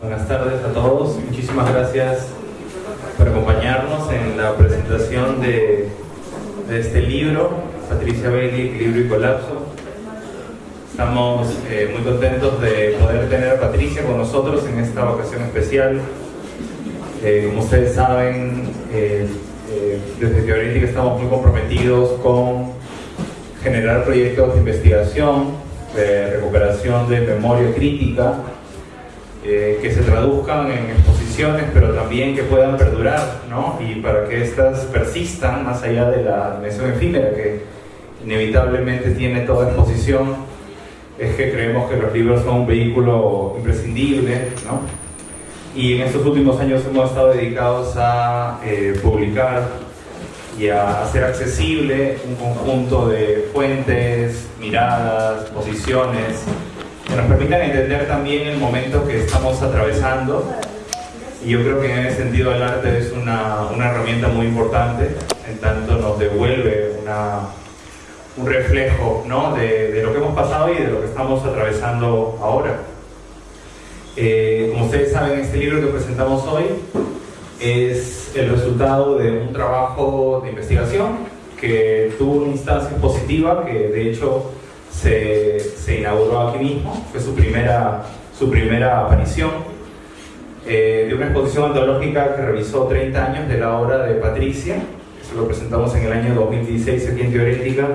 Buenas tardes a todos. Muchísimas gracias por acompañarnos en la presentación de, este libro, Patricia Bailey, Equilibrio y Colapso. Estamos eh, muy contentos de poder tener a Patricia con nosotros en esta ocasión especial. Eh, como ustedes saben, eh, desde Teorética estamos muy comprometidos con generar proyectos de investigación, de recuperación de memoria crítica, eh, que se traduzcan en exposiciones, pero también que puedan perdurar, ¿no? Y para que éstas persistan más allá de la dimensión efímera que inevitablemente tiene toda exposición, es que creemos que los libros son un vehículo imprescindible, ¿no? Y en estos últimos años hemos estado dedicados a eh, publicar y a hacer accesible un conjunto de fuentes, miradas, posiciones, que nos permitan entender también el momento que estamos atravesando. Y yo creo que en ese sentido el arte es una, una herramienta muy importante, en tanto nos devuelve una, un reflejo ¿no? de, de, lo que hemos pasado y de lo que estamos atravesando ahora. Eh, como ustedes saben, este libro que presentamos hoy es el resultado de un trabajo de investigación que tuvo una instancia positiva, que de hecho se, inauguró aquí mismo, fue su primera, su primera aparición, eh, de una exposición antológica que revisó 30 años de la obra de Patricia, eso lo presentamos en el año 2016 aquí en Teorética,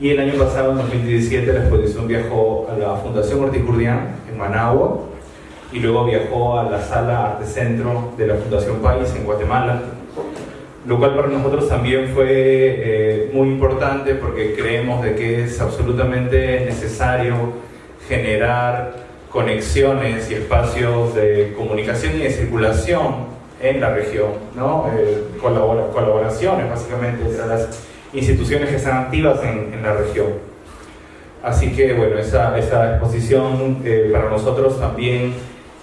y el año pasado, en 2017, la exposición viajó a la Fundación Horticurdian en Managua, y luego viajó a la Sala Arte Centro de la Fundación País en Guatemala, lo cual para nosotros también fue eh, muy importante porque creemos de que es absolutamente necesario generar conexiones y espacios de comunicación y de circulación en la región, ¿no? Eh, colaboraciones básicamente entre las instituciones que están activas en, la región. Así que bueno, esa, esa exposición eh, para nosotros también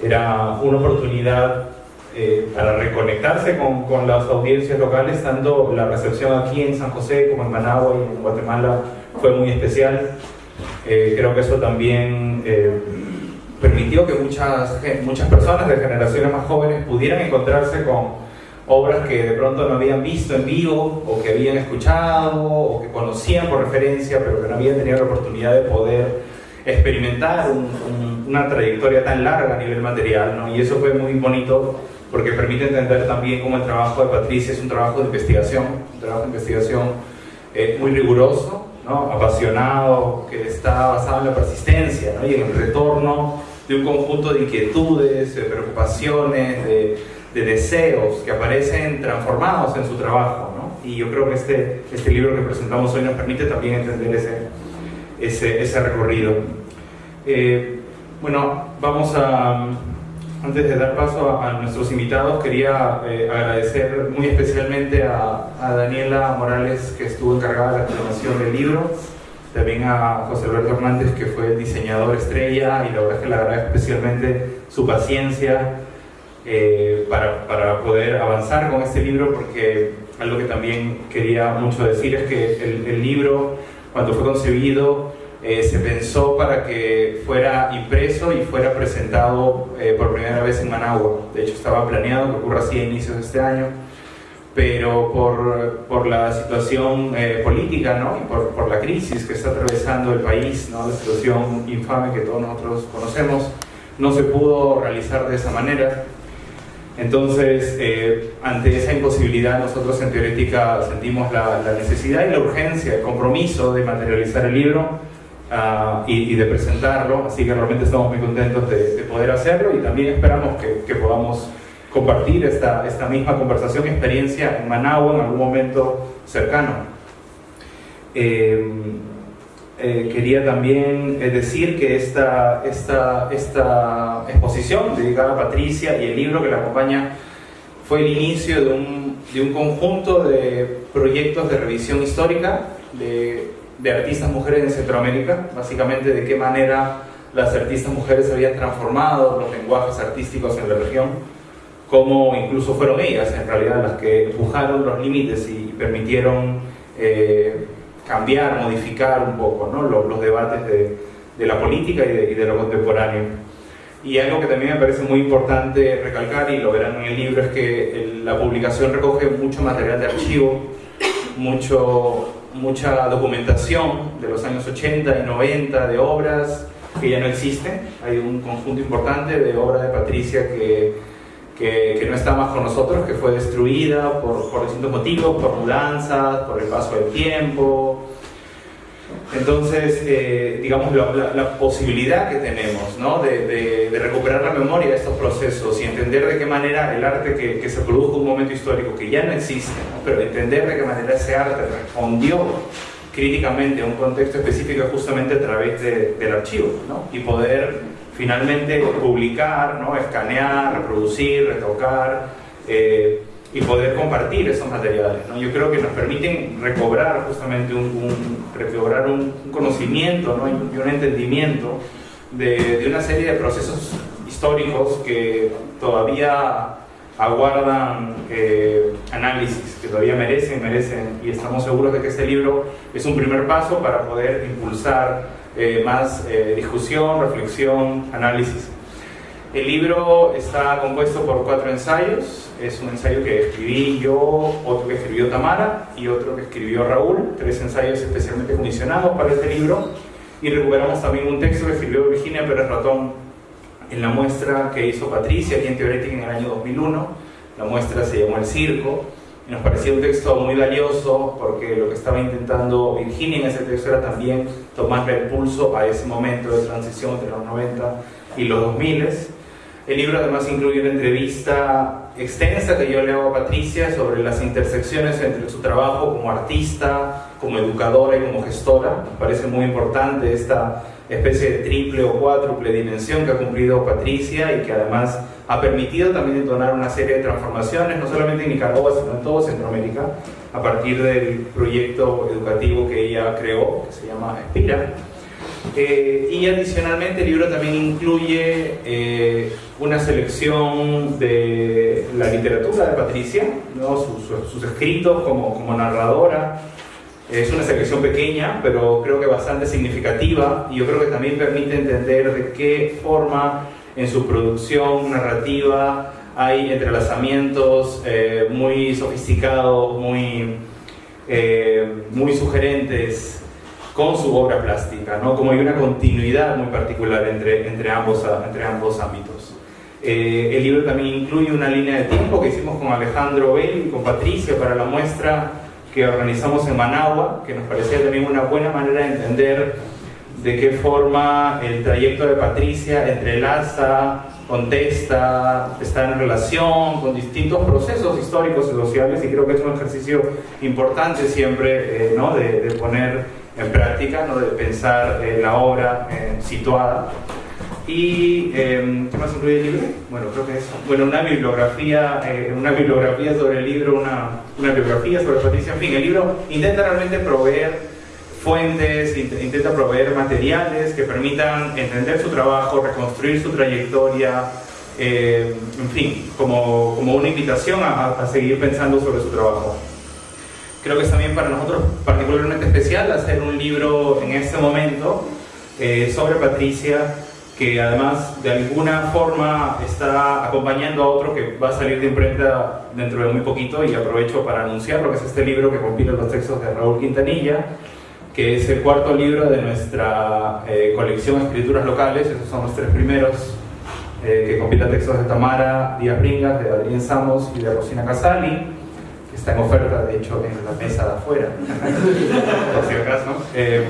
era una oportunidad eh, para reconectarse con, con, las audiencias locales, tanto la recepción aquí en San José como en Managua y en Guatemala fue muy especial. Eh, creo que eso también eh, permitió que muchas, muchas personas de generaciones más jóvenes pudieran encontrarse con obras que de pronto no habían visto en vivo o que habían escuchado o que conocían por referencia pero que no habían tenido la oportunidad de poder experimentar una trayectoria tan larga a nivel material ¿no? y eso fue muy bonito porque permite entender también cómo el trabajo de Patricia es un trabajo de investigación, un trabajo de investigación eh, muy riguroso, ¿no? apasionado, que está basado en la persistencia ¿no? y en el retorno de un conjunto de inquietudes, de preocupaciones, de, de deseos que aparecen transformados en su trabajo. ¿no? Y yo creo que este, este libro que presentamos hoy nos permite también entender ese, ese, ese recorrido. Eh, bueno, vamos a antes de dar paso a, nuestros invitados, quería eh, agradecer muy especialmente a, Daniela Morales, que estuvo encargada de la filmación del libro, también a José Alberto Hernández, que fue el diseñador estrella, y la verdad es que le agradezco especialmente su paciencia eh, para, para, poder avanzar con este libro, porque algo que también quería mucho decir es que el, el libro, cuando fue concebido, eh, se pensó para que fuera impreso y fuera presentado eh, por primera vez en Managua. De hecho, estaba planeado que ocurra así a inicios de este año, pero por, por la situación eh, política ¿no? y por, la crisis que está atravesando el país, ¿no? la situación infame que todos nosotros conocemos, no se pudo realizar de esa manera. Entonces, ante esa imposibilidad, nosotros en Teorética sentimos la, la necesidad y la urgencia, el compromiso de materializar el libro Ah, y, de presentarlo, así que realmente estamos muy contentos de, poder hacerlo y también esperamos que, podamos compartir esta, esta misma conversación, experiencia en Managua en algún momento cercano. Eh, eh, quería también eh, decir que esta, esta, esta exposición dedicada a Patricia y el libro que la acompaña fue el inicio de un, de un conjunto de proyectos de revisión histórica de de artistas mujeres en Centroamérica, básicamente de qué manera las artistas mujeres habían transformado los lenguajes artísticos en la región, cómo incluso fueron ellas en realidad las que empujaron los límites y permitieron eh, cambiar, modificar un poco ¿no? los, debates de, de, la política y de, lo contemporáneo. Y algo que también me parece muy importante recalcar, y lo verán en el libro, es que la publicación recoge mucho material de archivo, mucho, mucha documentación de los años 80 y 90 de obras que ya no existen. Hay un conjunto importante de obra de Patricia que, que, no está más con nosotros, que fue destruida por, por distintos motivos, por mudanzas, por el paso del tiempo, entonces, eh, digamos, la, posibilidad que tenemos ¿no? de, recuperar la memoria de estos procesos y entender de qué manera el arte que, se produjo en un momento histórico que ya no existe, pero entender de qué manera ese arte respondió críticamente a un contexto específico justamente a través del archivo ¿no? y poder finalmente publicar, ¿no? escanear, reproducir, retocar. Eh, y poder compartir esos materiales. ¿no? Yo creo que nos permiten recobrar justamente un, recobrar un, conocimiento ¿no? y un entendimiento de, una serie de procesos históricos que todavía aguardan eh, análisis, que todavía merecen, merecen, y estamos seguros de que este libro es un primer paso para poder impulsar eh, más eh, discusión, reflexión, análisis. El libro está compuesto por cuatro ensayos, es un ensayo que escribí yo, otro que escribió Tamara y otro que escribió Raúl, tres ensayos especialmente comisionados para este libro. Y recuperamos también un texto que escribió Virginia Pérez Ratón en la muestra que hizo Patricia aquí en Teorética en el año 2001, la muestra se llamó El Circo. Y nos parecía un texto muy valioso porque lo que estaba intentando Virginia en ese texto era también tomarle el pulso a ese momento de transición entre los 90 y los 2000 el libro además incluye una entrevista extensa que yo le hago a Patricia sobre las intersecciones entre su trabajo como artista, como educadora y como gestora. Me parece muy importante esta especie de triple o cuádruple dimensión que ha cumplido Patricia y que además ha permitido también detonar una serie de transformaciones, no solamente en Nicaragua, sino en todo Centroamérica, a partir del proyecto educativo que ella creó, que se llama Espira eh, y adicionalmente el libro también incluye eh, una selección de la literatura de Patricia, sus, escritos como, narradora. Es una selección pequeña, pero creo que bastante significativa y yo creo que también permite entender de qué forma en su producción narrativa hay entrelazamientos eh, muy sofisticados, muy, muy sugerentes con su obra plástica, ¿no? como hay una continuidad muy particular entre, entre, ambos, entre ambos ámbitos. Eh, el libro también incluye una línea de tiempo que hicimos con Alejandro Bell y con Patricia para la muestra que organizamos en Managua, que nos parecía también una buena manera de entender de qué forma el trayecto de Patricia entrelaza, contesta, está en relación con distintos procesos históricos y sociales y creo que es un ejercicio importante siempre eh, ¿no? de, de poner en práctica, ¿no? de pensar eh, la obra eh, situada. ¿Y em, qué más incluye el libro? Bueno, creo que eso. Bueno, una bibliografía, eh, una bibliografía sobre el libro, una, una bibliografía sobre Patricia. En fin, el libro intenta realmente proveer fuentes, intenta proveer materiales que permitan entender su trabajo, reconstruir su trayectoria, en fin, como, como una invitación a, a seguir pensando sobre su trabajo. Creo que es también para nosotros particularmente especial hacer un libro en este momento eh, sobre Patricia, que además de alguna forma está acompañando a otro que va a salir de imprenta dentro de muy poquito y aprovecho para anunciar lo que es este libro que compila los textos de Raúl Quintanilla, que es el cuarto libro de nuestra eh, colección Escrituras Locales, esos son los tres primeros, eh, que compila textos de Tamara Díaz Ringas, de Adrián Samos y de Rosina Casali está en oferta, de hecho, en la mesa de afuera, por si acaso. Eh,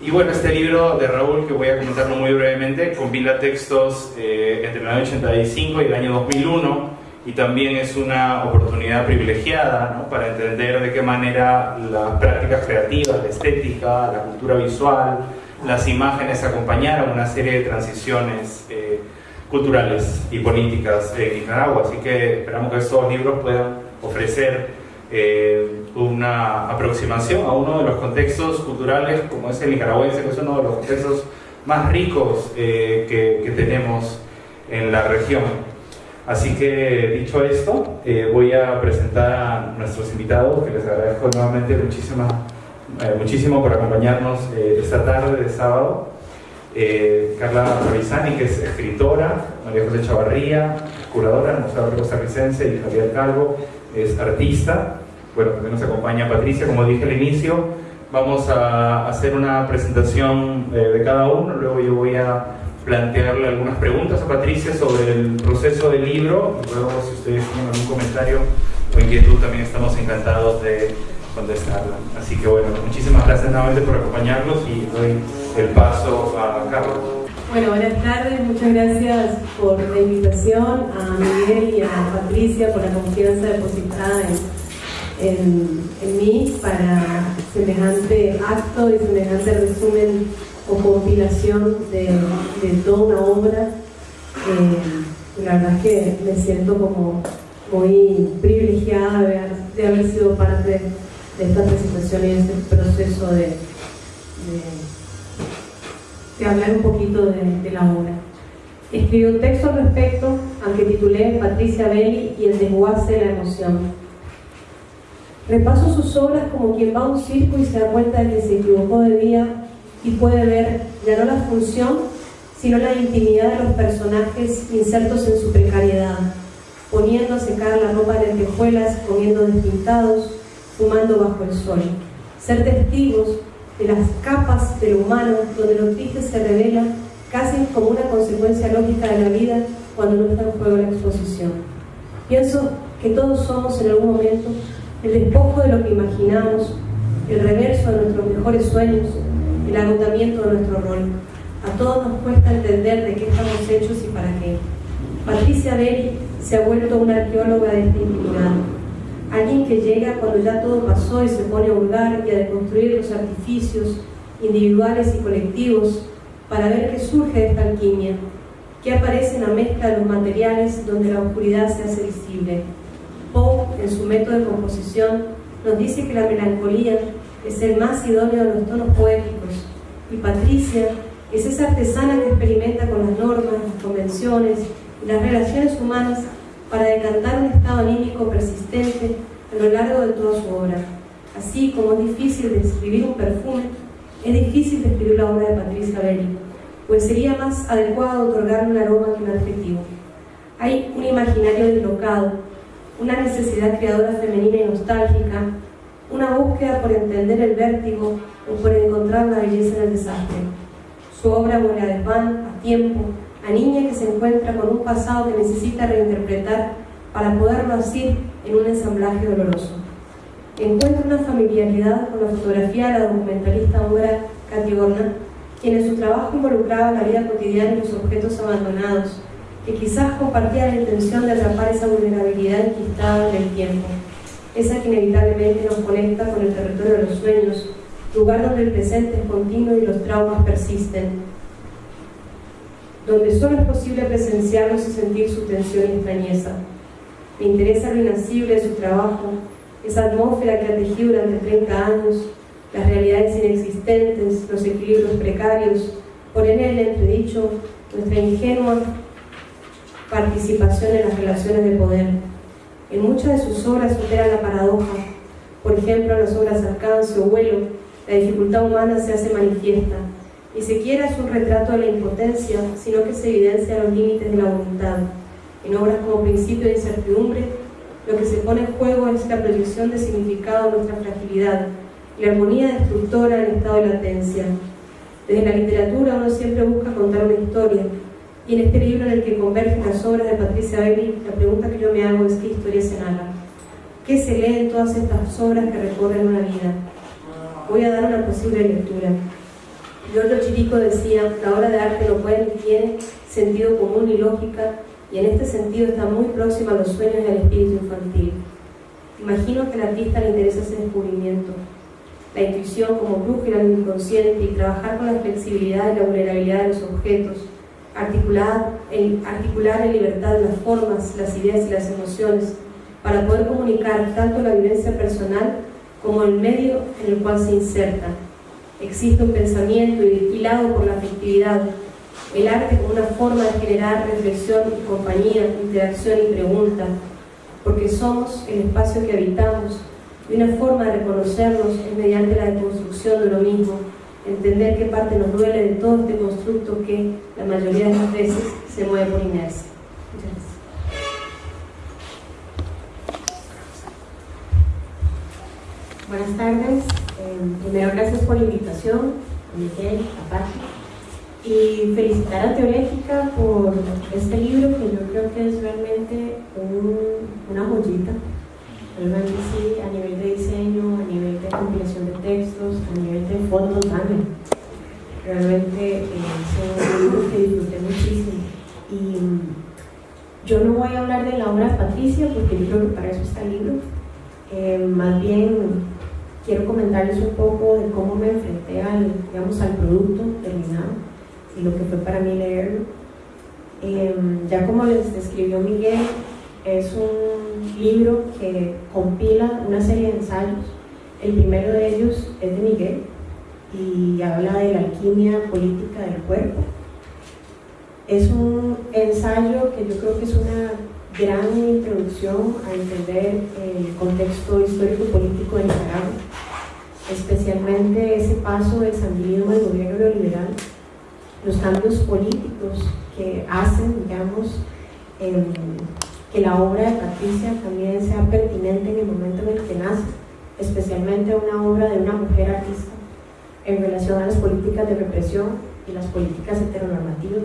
y bueno, este libro de Raúl, que voy a comentarlo muy brevemente, compila textos eh, entre el año 85 y el año 2001, y también es una oportunidad privilegiada ¿no? para entender de qué manera las prácticas creativas, la estética, la cultura visual, las imágenes acompañaron una serie de transiciones eh, culturales y políticas en Nicaragua. Así que esperamos que estos libros puedan ofrecer eh, una aproximación a uno de los contextos culturales como es el nicaragüense, que es uno de los contextos más ricos eh, que, tenemos en la región. Así que dicho esto, eh, voy a presentar a nuestros invitados, que les agradezco nuevamente muchísima, muchísimo por acompañarnos esta tarde de sábado. eh, Carla Ravisani, que es escritora, María José Chavarría, curadora del Museo Costarricense, y Javier Calvo, es artista. Bueno, también nos acompaña Patricia, como dije al inicio. Vamos a hacer una presentación eh, de cada uno, luego yo voy a plantearle algunas preguntas a Patricia sobre el proceso del libro, luego si ustedes tienen algún comentario o inquietud también estamos encantados de contestarla. Así que bueno, muchísimas gracias nuevamente por acompañarnos y doy el paso a Carlos. Bueno, buenas tardes, muchas gracias por la invitación a Miguel y a Patricia por la confianza depositada en, en, mí para semejante acto y semejante resumen o compilación de, de toda una obra. Eh, la verdad es que me siento como muy privilegiada de haber, sido parte de esta presentación y de este proceso de, hablar un poquito de, la obra. Escribí un texto al respecto, aunque titulé Patricia Belli y el desguace de la emoción. Repaso sus obras como quien va a un circo y se da cuenta de que se equivocó de día y puede ver ya no la función, sino la intimidad de los personajes insertos en su precariedad, poniendo a secar la ropa en lentejuelas, comiendo despintados, fumando bajo el sol. Ser testigos de las capas de lo humano, donde lo triste se revela casi como una consecuencia lógica de la vida cuando no está en juego la exposición. Pienso que todos somos en algún momento el despojo de lo que imaginamos, el reverso de nuestros mejores sueños, el agotamiento de nuestro rol. A todos nos cuesta entender de qué estamos hechos y para qué. Patricia Berry se ha vuelto una arqueóloga de este alguien que llega cuando ya todo pasó y se pone a hurgar y a deconstruir los artificios individuales y colectivos para ver qué surge de esta alquimia, qué aparece en la mezcla de los materiales donde la oscuridad se hace visible. Poe, en su método de composición, nos dice que la melancolía es el más idóneo de los tonos poéticos y Patricia es esa artesana que experimenta con las normas, las convenciones y las relaciones humanas para decantar un estado anímico persistente a lo largo de toda su obra. Así como es difícil describir un perfume, es difícil describir la obra de Patricia Belli, pues sería más adecuado otorgarle un aroma que un adjetivo. Hay un imaginario deslocado, una necesidad creadora femenina y nostálgica, una búsqueda por entender el vértigo o por encontrar la belleza en el desastre. Su obra huele de pan, a tiempo, a niña que se encuentra con un pasado que necesita reinterpretar para poderlo asir en un ensamblaje doloroso. Encuentra una familiaridad con la fotografía de la documentalista húngara Katy quien en su trabajo involucraba la vida cotidiana y los objetos abandonados, que quizás compartía la intención de atrapar esa vulnerabilidad enquistada en el tiempo, esa que inevitablemente nos conecta con el territorio de los sueños, lugar donde el presente es continuo y los traumas persisten, donde solo es posible presenciarlos y sentir su tensión y extrañeza. Me interesa lo inacible de su trabajo, esa atmósfera que ha tejido durante 30 años, las realidades inexistentes, los equilibrios precarios, poner en el entredicho nuestra ingenua participación en las relaciones de poder. En muchas de sus obras supera la paradoja. Por ejemplo, en las obras Alcance o Vuelo, la dificultad humana se hace manifiesta ni siquiera es un retrato de la impotencia, sino que se evidencia los límites de la voluntad. En obras como Principio de Incertidumbre, lo que se pone en juego es la proyección de significado de nuestra fragilidad la armonía destructora del estado de latencia. Desde la literatura uno siempre busca contar una historia, y en este libro en el que convergen las obras de Patricia Bailey, la pregunta que yo me hago es qué historia se narra. ¿Qué se lee en todas estas obras que recorren una vida? Voy a dar una posible lectura. Giorgio Chirico decía, la obra de arte no puede ni tiene sentido común ni lógica, y en este sentido está muy próxima a los sueños y espíritu infantil. Imagino que al artista le interesa ese descubrimiento, la intuición como brújula del inconsciente y trabajar con la flexibilidad y la vulnerabilidad de los objetos, articular en, articular en libertad las formas, las ideas y las emociones, para poder comunicar tanto la vivencia personal como el medio en el cual se inserta existe un pensamiento hilado por la afectividad, el arte como una forma de generar reflexión y compañía, interacción y pregunta, porque somos el espacio que habitamos y una forma de reconocernos es mediante la deconstrucción de lo mismo, entender qué parte nos duele de todo este constructo que la mayoría de las veces se mueve por inercia. Gracias. Buenas tardes. Eh, primero, gracias por la invitación, a Miguel, a. Y felicitar a Teorética por este libro que yo creo que es realmente una joyita. Realmente sí, a nivel de diseño, a nivel de compilación de textos, a nivel de fotos también. Realmente eh, es un libro que disfruté muchísimo. Y mm, yo no voy a hablar de la obra de Patricia porque yo creo que para eso está el libro. Eh, más bien quiero comentarles un poco de cómo me enfrenté al, digamos, al producto terminado y lo que fue para mí leerlo. Em, ya como les describió Miguel, es un libro que compila una serie de ensayos. El primero de ellos es de Miguel y habla de la alquimia política del cuerpo. Es un ensayo que yo creo que es una gran introducción a entender el contexto histórico-político de Nicaragua, especialmente ese paso del sandinismo al gobierno neoliberal los cambios políticos que hacen, digamos, que la obra de Patricia también sea pertinente en el momento en el que nace, especialmente una obra de una mujer artista en relación a las políticas de represión y las políticas heteronormativas.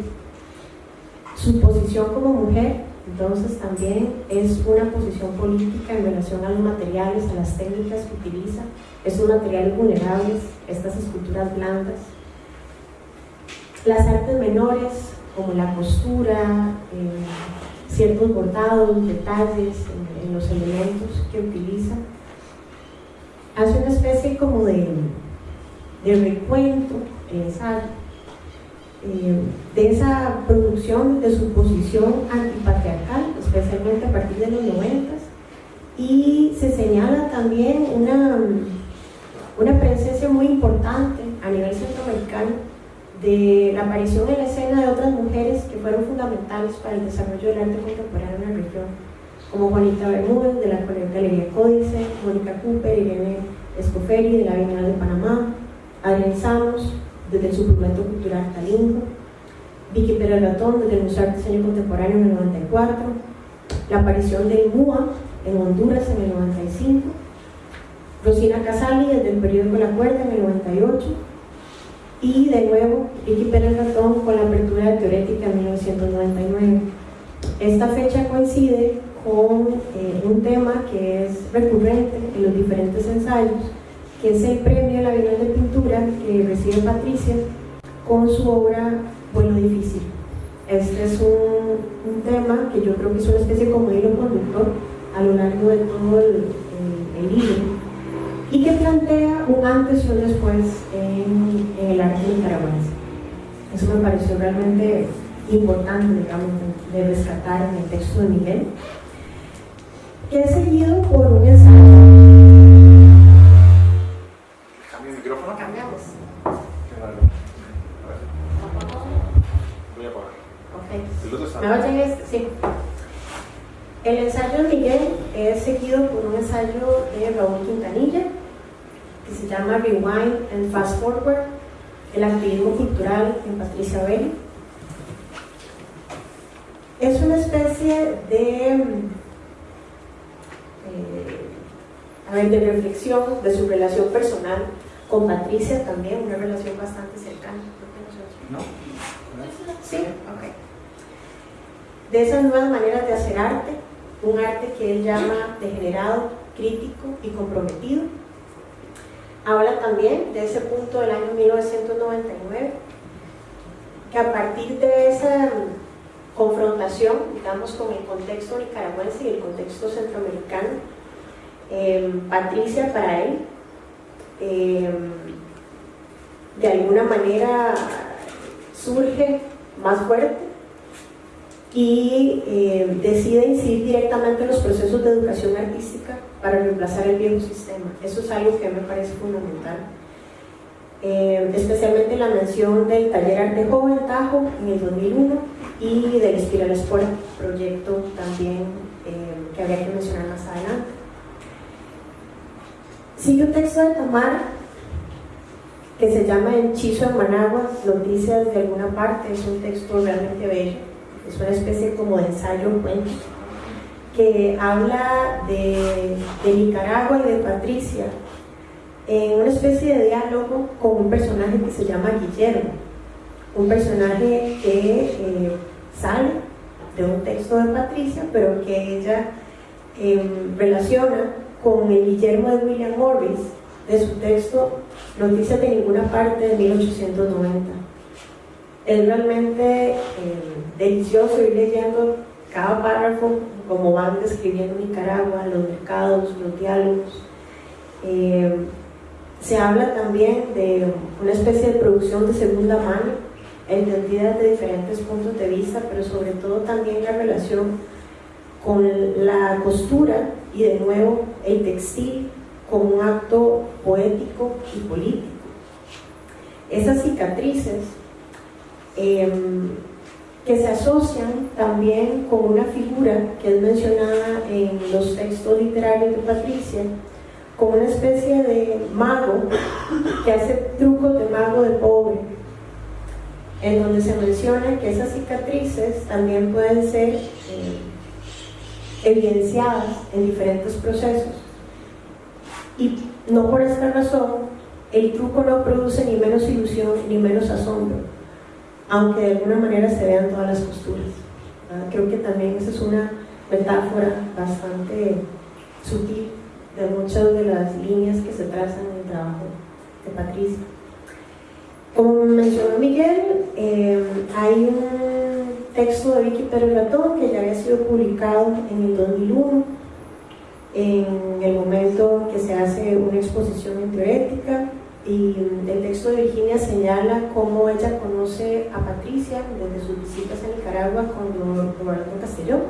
Su posición como mujer, entonces, también es una posición política en relación a los materiales, a las técnicas que utiliza, esos materiales vulnerables, estas esculturas blandas, las artes menores, como la costura, eh, ciertos bordados, detalles en, los elementos que utiliza, hace una especie como de, recuento, ensayo, eh, de esa producción de su posición antipatriarcal, especialmente a partir de los noventas, y se señala también una, una presencia muy importante a nivel centroamericano de la aparición en la escena de otras mujeres que fueron fundamentales para el desarrollo del arte contemporáneo en la región, como Juanita Bermúdez de la Galería Códice, Mónica Cooper, Irene Escoferi de la Bienal de Panamá, Adrián Samos desde el Suplemento Cultural Talingo, Vicky Pérez Latón desde el Museo de Diseño Contemporáneo en el 94, la aparición del MUA en Honduras en el 95, Rosina Casali desde el periódico La Cuerda en el 98, y de nuevo Vicky Pérez Ratón con la apertura de Teorética en 1999. Esta fecha coincide con eh, un tema que es recurrente en los diferentes ensayos, que es el premio la Bienal de Pintura que recibe Patricia con su obra Vuelo Difícil. Este es un, un, tema que yo creo que es una especie como hilo conductor a lo largo de todo el, el libro y que plantea un antes y un después en, el arte nicaragüense. Eso me pareció realmente importante, digamos, de, rescatar en el texto de Miguel, que es seguido por un ensayo. ¿Cambio el micrófono? Cambiamos. Voy a apagar. Ok. ¿Me oyen este? Sí. El ensayo de Miguel es seguido por un ensayo de Raúl Quintanilla, que se llama Rewind and Fast Forward, el activismo cultural en Patricia Belli. Es una especie de, eh, de reflexión de su relación personal con Patricia también, una relación bastante cercana. ¿No? Sí, ok. De esas nuevas maneras de hacer arte, un arte que él llama degenerado, crítico y comprometido, Habla también de ese punto del año 1999, que a partir de esa confrontación, digamos, con el contexto nicaragüense y el contexto centroamericano, em, Patricia para él, em, de alguna manera surge más fuerte y eh, decide incidir directamente en los procesos de educación artística para reemplazar el viejo sistema. Eso es algo que me parece fundamental. Eh, especialmente la mención del taller Arte Joven Tajo en el 2001 y del Espiral Sport proyecto también eh, que habría que mencionar más adelante. Sigue un texto de Tamara que se llama Hechizo en Managua, Noticias de alguna parte, es un texto realmente bello, es una especie como de ensayo cuento, que habla de, Nicaragua y de Patricia, en una especie de diálogo con un personaje que se llama Guillermo, un personaje que eh, sale de un texto de Patricia, pero que ella em, relaciona con el Guillermo de William Morris, de su texto Noticias de ninguna parte de 1890. Es realmente em, delicioso ir leyendo cada párrafo, como van describiendo Nicaragua, los mercados, los diálogos. Em, se habla también de una especie de producción de segunda mano, entendida desde diferentes puntos de vista, pero sobre todo también la relación con la costura y de nuevo el textil como un acto poético y político. Esas cicatrices em, que se asocian también con una figura que es mencionada en los textos literarios de Patricia, como una especie de mago que hace trucos de mago de pobre, en donde se menciona que esas cicatrices también pueden ser eh, evidenciadas en diferentes procesos. Y no por esta razón, el truco no produce ni menos ilusión ni menos asombro, aunque de alguna manera se vean todas las costuras. Creo que también esa es una metáfora bastante sutil de muchas de las líneas que se trazan en el trabajo de Patricia. Como mencionó Miguel, eh, hay un texto de Vicky Pérez Latón que ya había sido publicado en el 2001, en el momento que se hace una exposición en teorética, y el texto de Virginia señala cómo ella conoce a Patricia desde sus visitas a Nicaragua con Roberto Castellón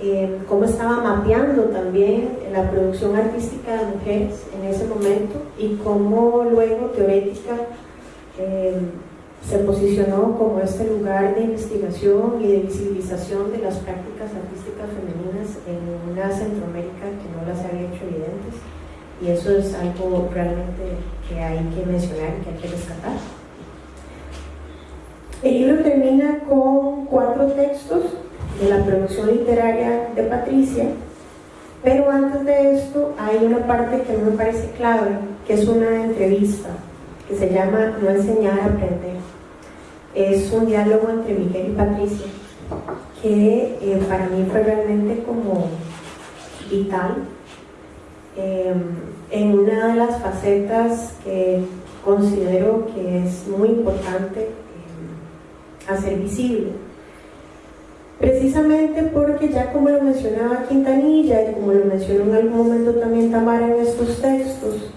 eh, cómo estaba mapeando también la producción artística de mujeres en ese momento y cómo luego teorética eh, se posicionó como este lugar de investigación y de visibilización de las prácticas artísticas femeninas en una Centroamérica que no las había hecho evidentes y eso es algo realmente que hay que mencionar y que hay que rescatar. El libro termina con cuatro textos de la producción literaria de Patricia, pero antes de esto hay una parte que me parece clave, que es una entrevista que se llama No enseñar a aprender. Es un diálogo entre Miguel y Patricia que eh, para mí fue realmente como vital em, en una de las facetas que considero que es muy importante em, hacer visible. Precisamente porque ya como lo mencionaba Quintanilla y como lo mencionó en algún momento también Tamara en estos textos,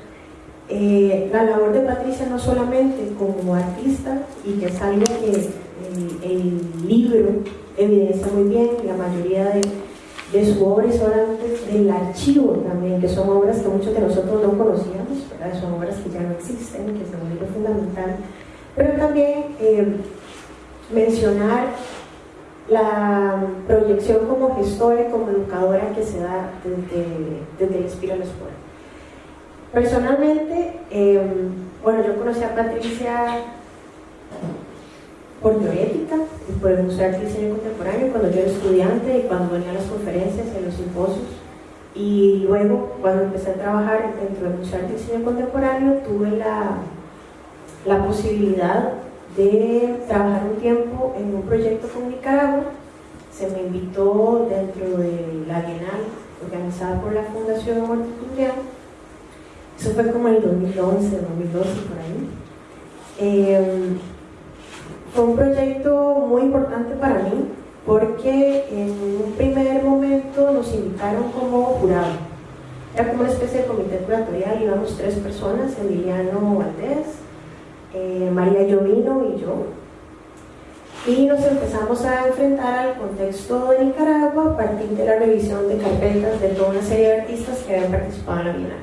eh, la labor de Patricia no solamente como artista, y que es algo que el, libro evidencia muy bien, la mayoría de, de su obra son antes del archivo también, que son obras que muchos de nosotros no conocíamos, son obras que ya no existen, que un libro fundamental, pero también eh, mencionar la proyección como gestora y como educadora que se da desde, desde el Espíritu a la Escuela. Personalmente, em, bueno, yo conocí a Patricia por teorética de Arte y Diseño Contemporáneo cuando yo era estudiante y cuando venía a las conferencias y a los simposios. Y luego, cuando empecé a trabajar dentro de y Diseño Contemporáneo, tuve la, la posibilidad de trabajar un tiempo en un proyecto con Nicaragua. Se me invitó dentro de la Bienal organizada por la Fundación Horticultura. Eso fue como en el 2011, 2012, por ahí. Em, fue un proyecto muy importante para mí porque en un primer momento nos invitaron como jurado. Era como una especie de comité curatorial, íbamos tres personas, Emiliano Valdés, eh, María Llovino y yo. Y nos empezamos a enfrentar al contexto de Nicaragua a partir de la revisión de carpetas de toda una serie de artistas que habían participado en la Bienal.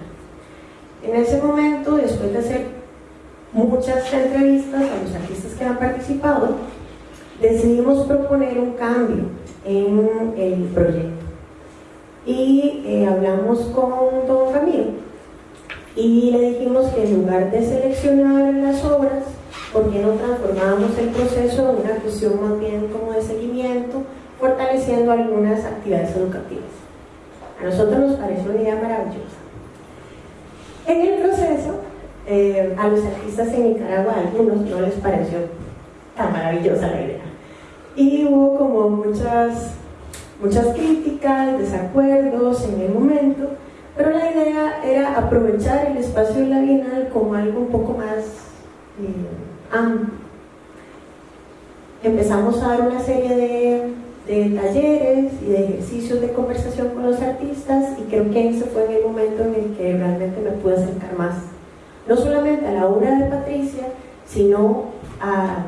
En ese momento, después de hacer muchas entrevistas a los artistas que han participado, decidimos proponer un cambio en el proyecto. Y eh, hablamos con Don Camilo Y le dijimos que en lugar de seleccionar las obras, ¿por qué no transformábamos el proceso en una cuestión más bien como de seguimiento, fortaleciendo algunas actividades educativas? A nosotros nos pareció una idea maravillosa. En el proceso, eh, a los artistas en Nicaragua, a algunos no les pareció tan maravillosa la idea. Y hubo como muchas, muchas críticas, desacuerdos en el momento, pero la idea era aprovechar el espacio de la Bienal como algo un poco más eh, amplio. Empezamos a dar una serie de, de, talleres y de ejercicios de conversación con los artistas y creo que ese fue en el momento en el que realmente me pude acercar más, no solamente a la obra de Patricia, sino a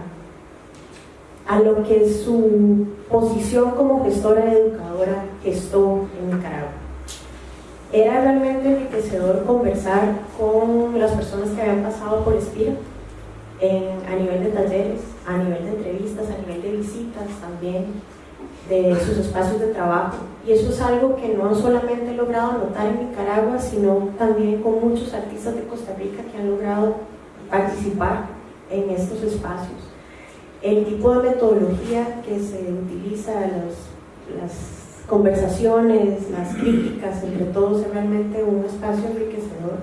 a lo que su posición como gestora educadora gestó en Nicaragua. Era realmente enriquecedor conversar con las personas que habían pasado por Espira a nivel de talleres, a nivel de entrevistas, a nivel de visitas también, de sus espacios de trabajo. Y eso es algo que no solamente he logrado notar en Nicaragua, sino también con muchos artistas de Costa Rica que han logrado participar en estos espacios. El tipo de metodología que se utiliza, las conversaciones, las críticas, entre todos, es realmente un espacio enriquecedor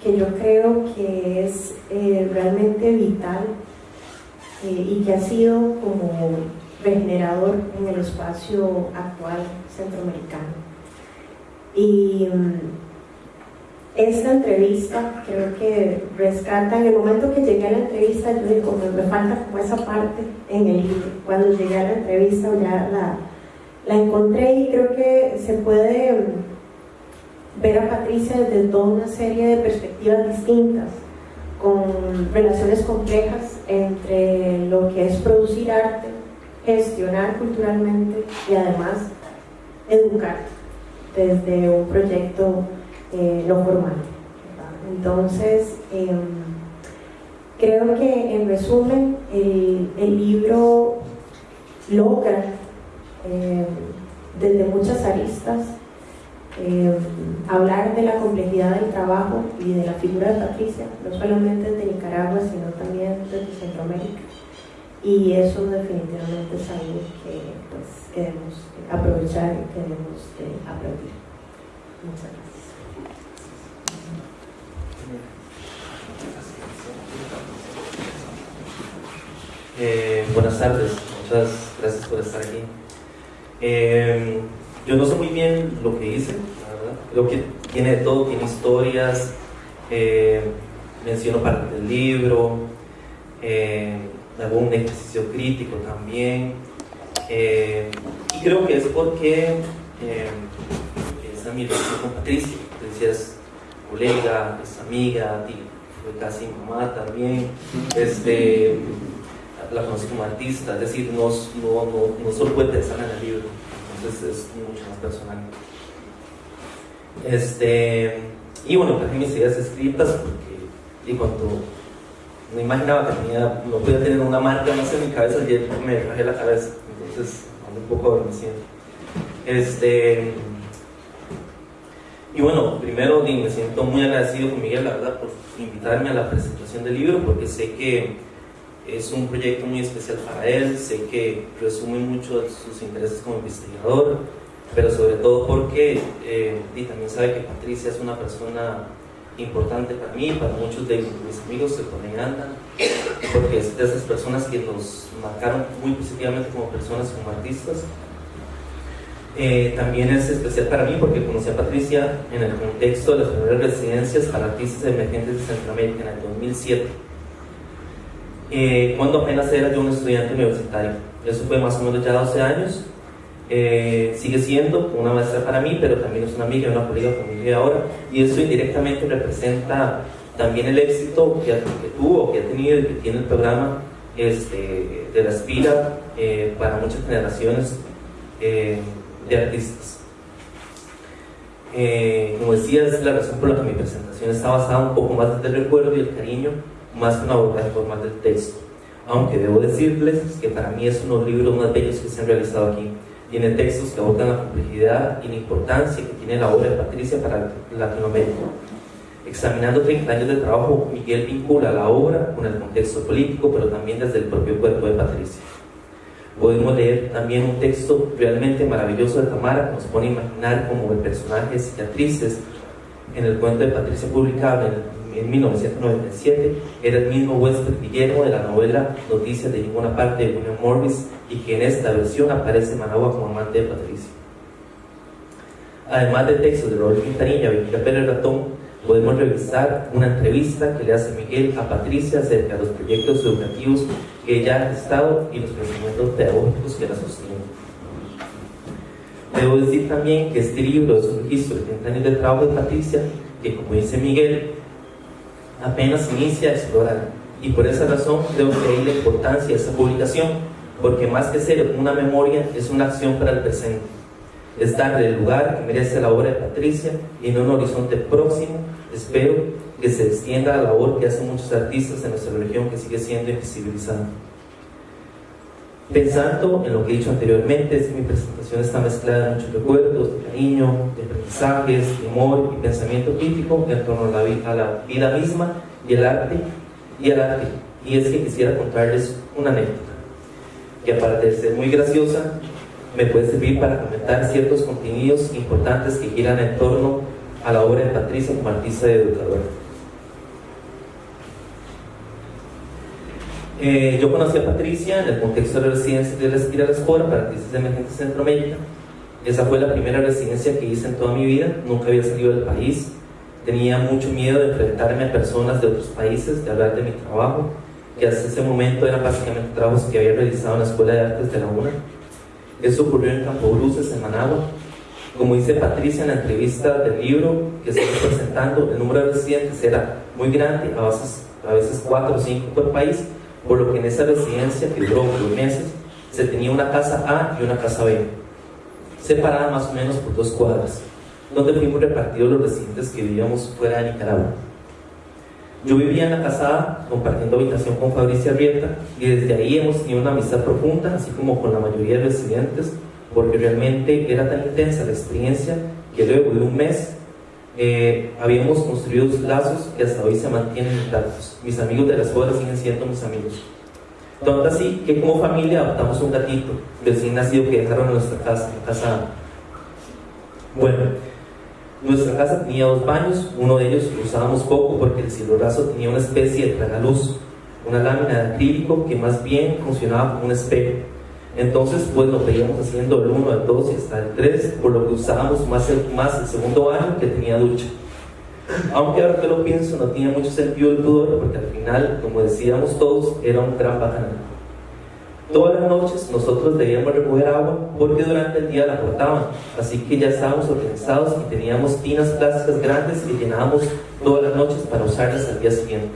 que yo creo que es eh, realmente vital eh, y que ha sido como regenerador en el espacio actual centroamericano. Y mm, esta entrevista creo que rescata, en el momento que llegué a la entrevista, yo digo, me, me falta como esa parte en el libro. Cuando llegué a la entrevista ya la, la encontré y creo que se puede ver a Patricia desde toda una serie de perspectivas distintas, con relaciones complejas entre lo que es producir arte, gestionar culturalmente y además educar desde un proyecto eh, no formal. Entonces, em, creo que en resumen el, libro logra em, desde muchas aristas em, hablar de la complejidad del trabajo y de la figura de Patricia, no solamente de Nicaragua, sino también de Centroamérica. Y eso definitivamente es algo que pues, queremos aprovechar y queremos eh, aplaudir. Muchas gracias. Eh, buenas tardes, muchas gracias por estar aquí. Eh, yo no sé muy bien lo que hice, verdad. Creo que tiene de todo, tiene historias, eh, menciono parte del libro, hago un ejercicio crítico también. y creo que es porque es mi relación con Patricia. Patricia es colega, es amiga, fue casi mamá también. Este, la conocí como artista, es decir, no, no, no, no solo puede pensar en el libro, entonces es mucho más personal. Este, y bueno, traje mis ideas escritas porque, y cuando me imaginaba que tenía, no podía tener una marca más en mi cabeza, y me traje la cabeza, entonces ando un poco adormecido. Este, y bueno, primero me siento muy agradecido con Miguel, la verdad, por invitarme a la presentación del libro, porque sé que es un proyecto muy especial para él, sé que resume mucho sus intereses como investigador, pero sobre todo porque eh, y también sabe que Patricia es una persona importante para mí, para muchos de mis amigos que por ahí andan, porque es de esas personas que nos marcaron muy positivamente como personas, como artistas. Eh, también es especial para mí porque conocí a Patricia en el contexto de las primeras residencias para artistas emergentes de Centroamérica en el 2007 eh, cuando apenas era yo un estudiante universitario. Eso fue más o menos ya 12 años. Eh, sigue siendo una maestra para mí, pero también es una amiga, una colega conmigo ahora, y eso indirectamente representa también el éxito que, tuvo, que ha tenido y que tiene el programa este, de la Espira eh, para muchas generaciones de artistas. como decía, es la razón por la que mi presentación está basada un poco más en el recuerdo y el cariño más que una obra formal del texto. Aunque debo decirles que para mí es uno de los libros más bellos que se han realizado aquí. Tiene textos que abordan la complejidad y la importancia que tiene la obra de Patricia para Latinoamérica. Examinando 30 años de trabajo, Miguel vincula la obra con el contexto político, pero también desde el propio cuerpo de Patricia. Podemos leer también un texto realmente maravilloso de Tamara que nos pone a imaginar como el personaje cicatrices en el cuento de Patricia publicado en, en 1997 era el mismo huésped Guillermo de la novela Noticias de ninguna parte de William Morris y que en esta versión aparece Managua como amante de Patricia. Además de textos de Robert Quintanilla Vicky Pérez Ratón, podemos revisar una entrevista que le hace Miguel a Patricia acerca de los proyectos educativos que ella ha estado y los pensamientos pedagógicos que la sostienen. Debo decir también que este libro es un registro de 30 años de trabajo de Patricia, que como dice Miguel, apenas inicia a explorar. Y por esa razón creo que hay la importancia de esta publicación, porque más que ser una memoria, es una acción para el presente. Es darle el lugar que merece la obra de Patricia y en un horizonte próximo espero que se extienda la labor que hacen muchos artistas en nuestra región que sigue siendo invisibilizada. Pensando en lo que he dicho anteriormente, que mi presentación está mezclada de muchos recuerdos, de cariño, de aprendizajes, de humor y pensamiento crítico en torno a la, vida, misma y el arte y el arte. Y es que quisiera contarles una anécdota que aparte de ser muy graciosa, me puede servir para comentar ciertos contenidos importantes que giran en torno a la obra de Patricia como artista y educadora. Eh, yo conocí a Patricia en el contexto de la residencia de la de la Espora para artistas emergentes de Centroamérica. Esa fue la primera residencia que hice en toda mi vida, nunca había salido del país. Tenía mucho miedo de enfrentarme a personas de otros países, de hablar de mi trabajo, que hasta ese momento eran básicamente trabajos que había realizado en la Escuela de Artes de la UNA. Eso ocurrió en Campo Bruces, en Managua. Como dice Patricia en la entrevista del libro que estamos presentando, el número de residentes era muy grande, a veces, a veces cuatro o cinco por país, por lo que en esa residencia, que duró dos meses, se tenía una casa A y una casa B, separadas más o menos por dos cuadras, donde fuimos repartidos los residentes que vivíamos fuera de Nicaragua. Yo vivía en la casa A, compartiendo habitación con Fabricia Arrieta, y desde ahí hemos tenido una amistad profunda, así como con la mayoría de residentes, porque realmente era tan intensa la experiencia que luego de un mes eh, habíamos construido lazos que hasta hoy se mantienen intactos. Mis amigos de las escuela siguen siendo mis amigos. Tanto así que como familia adoptamos un gatito recién nacido que dejaron en nuestra casa, en casa. Bueno, nuestra casa tenía dos baños, uno de ellos lo usábamos poco porque el cielo raso tenía una especie de tragaluz, una lámina de acrílico que más bien funcionaba como un espejo. Entonces, pues nos veíamos haciendo el 1, el 2 y hasta el 3, por lo que usábamos más el, más el segundo baño que tenía ducha. Aunque ahora que lo pienso, no tenía mucho sentido el pudor, porque al final, como decíamos todos, era un gran bacanal. Todas las noches nosotros debíamos recoger agua porque durante el día la cortaban, así que ya estábamos organizados y teníamos tinas plásticas grandes que llenábamos todas las noches para usarlas al día siguiente.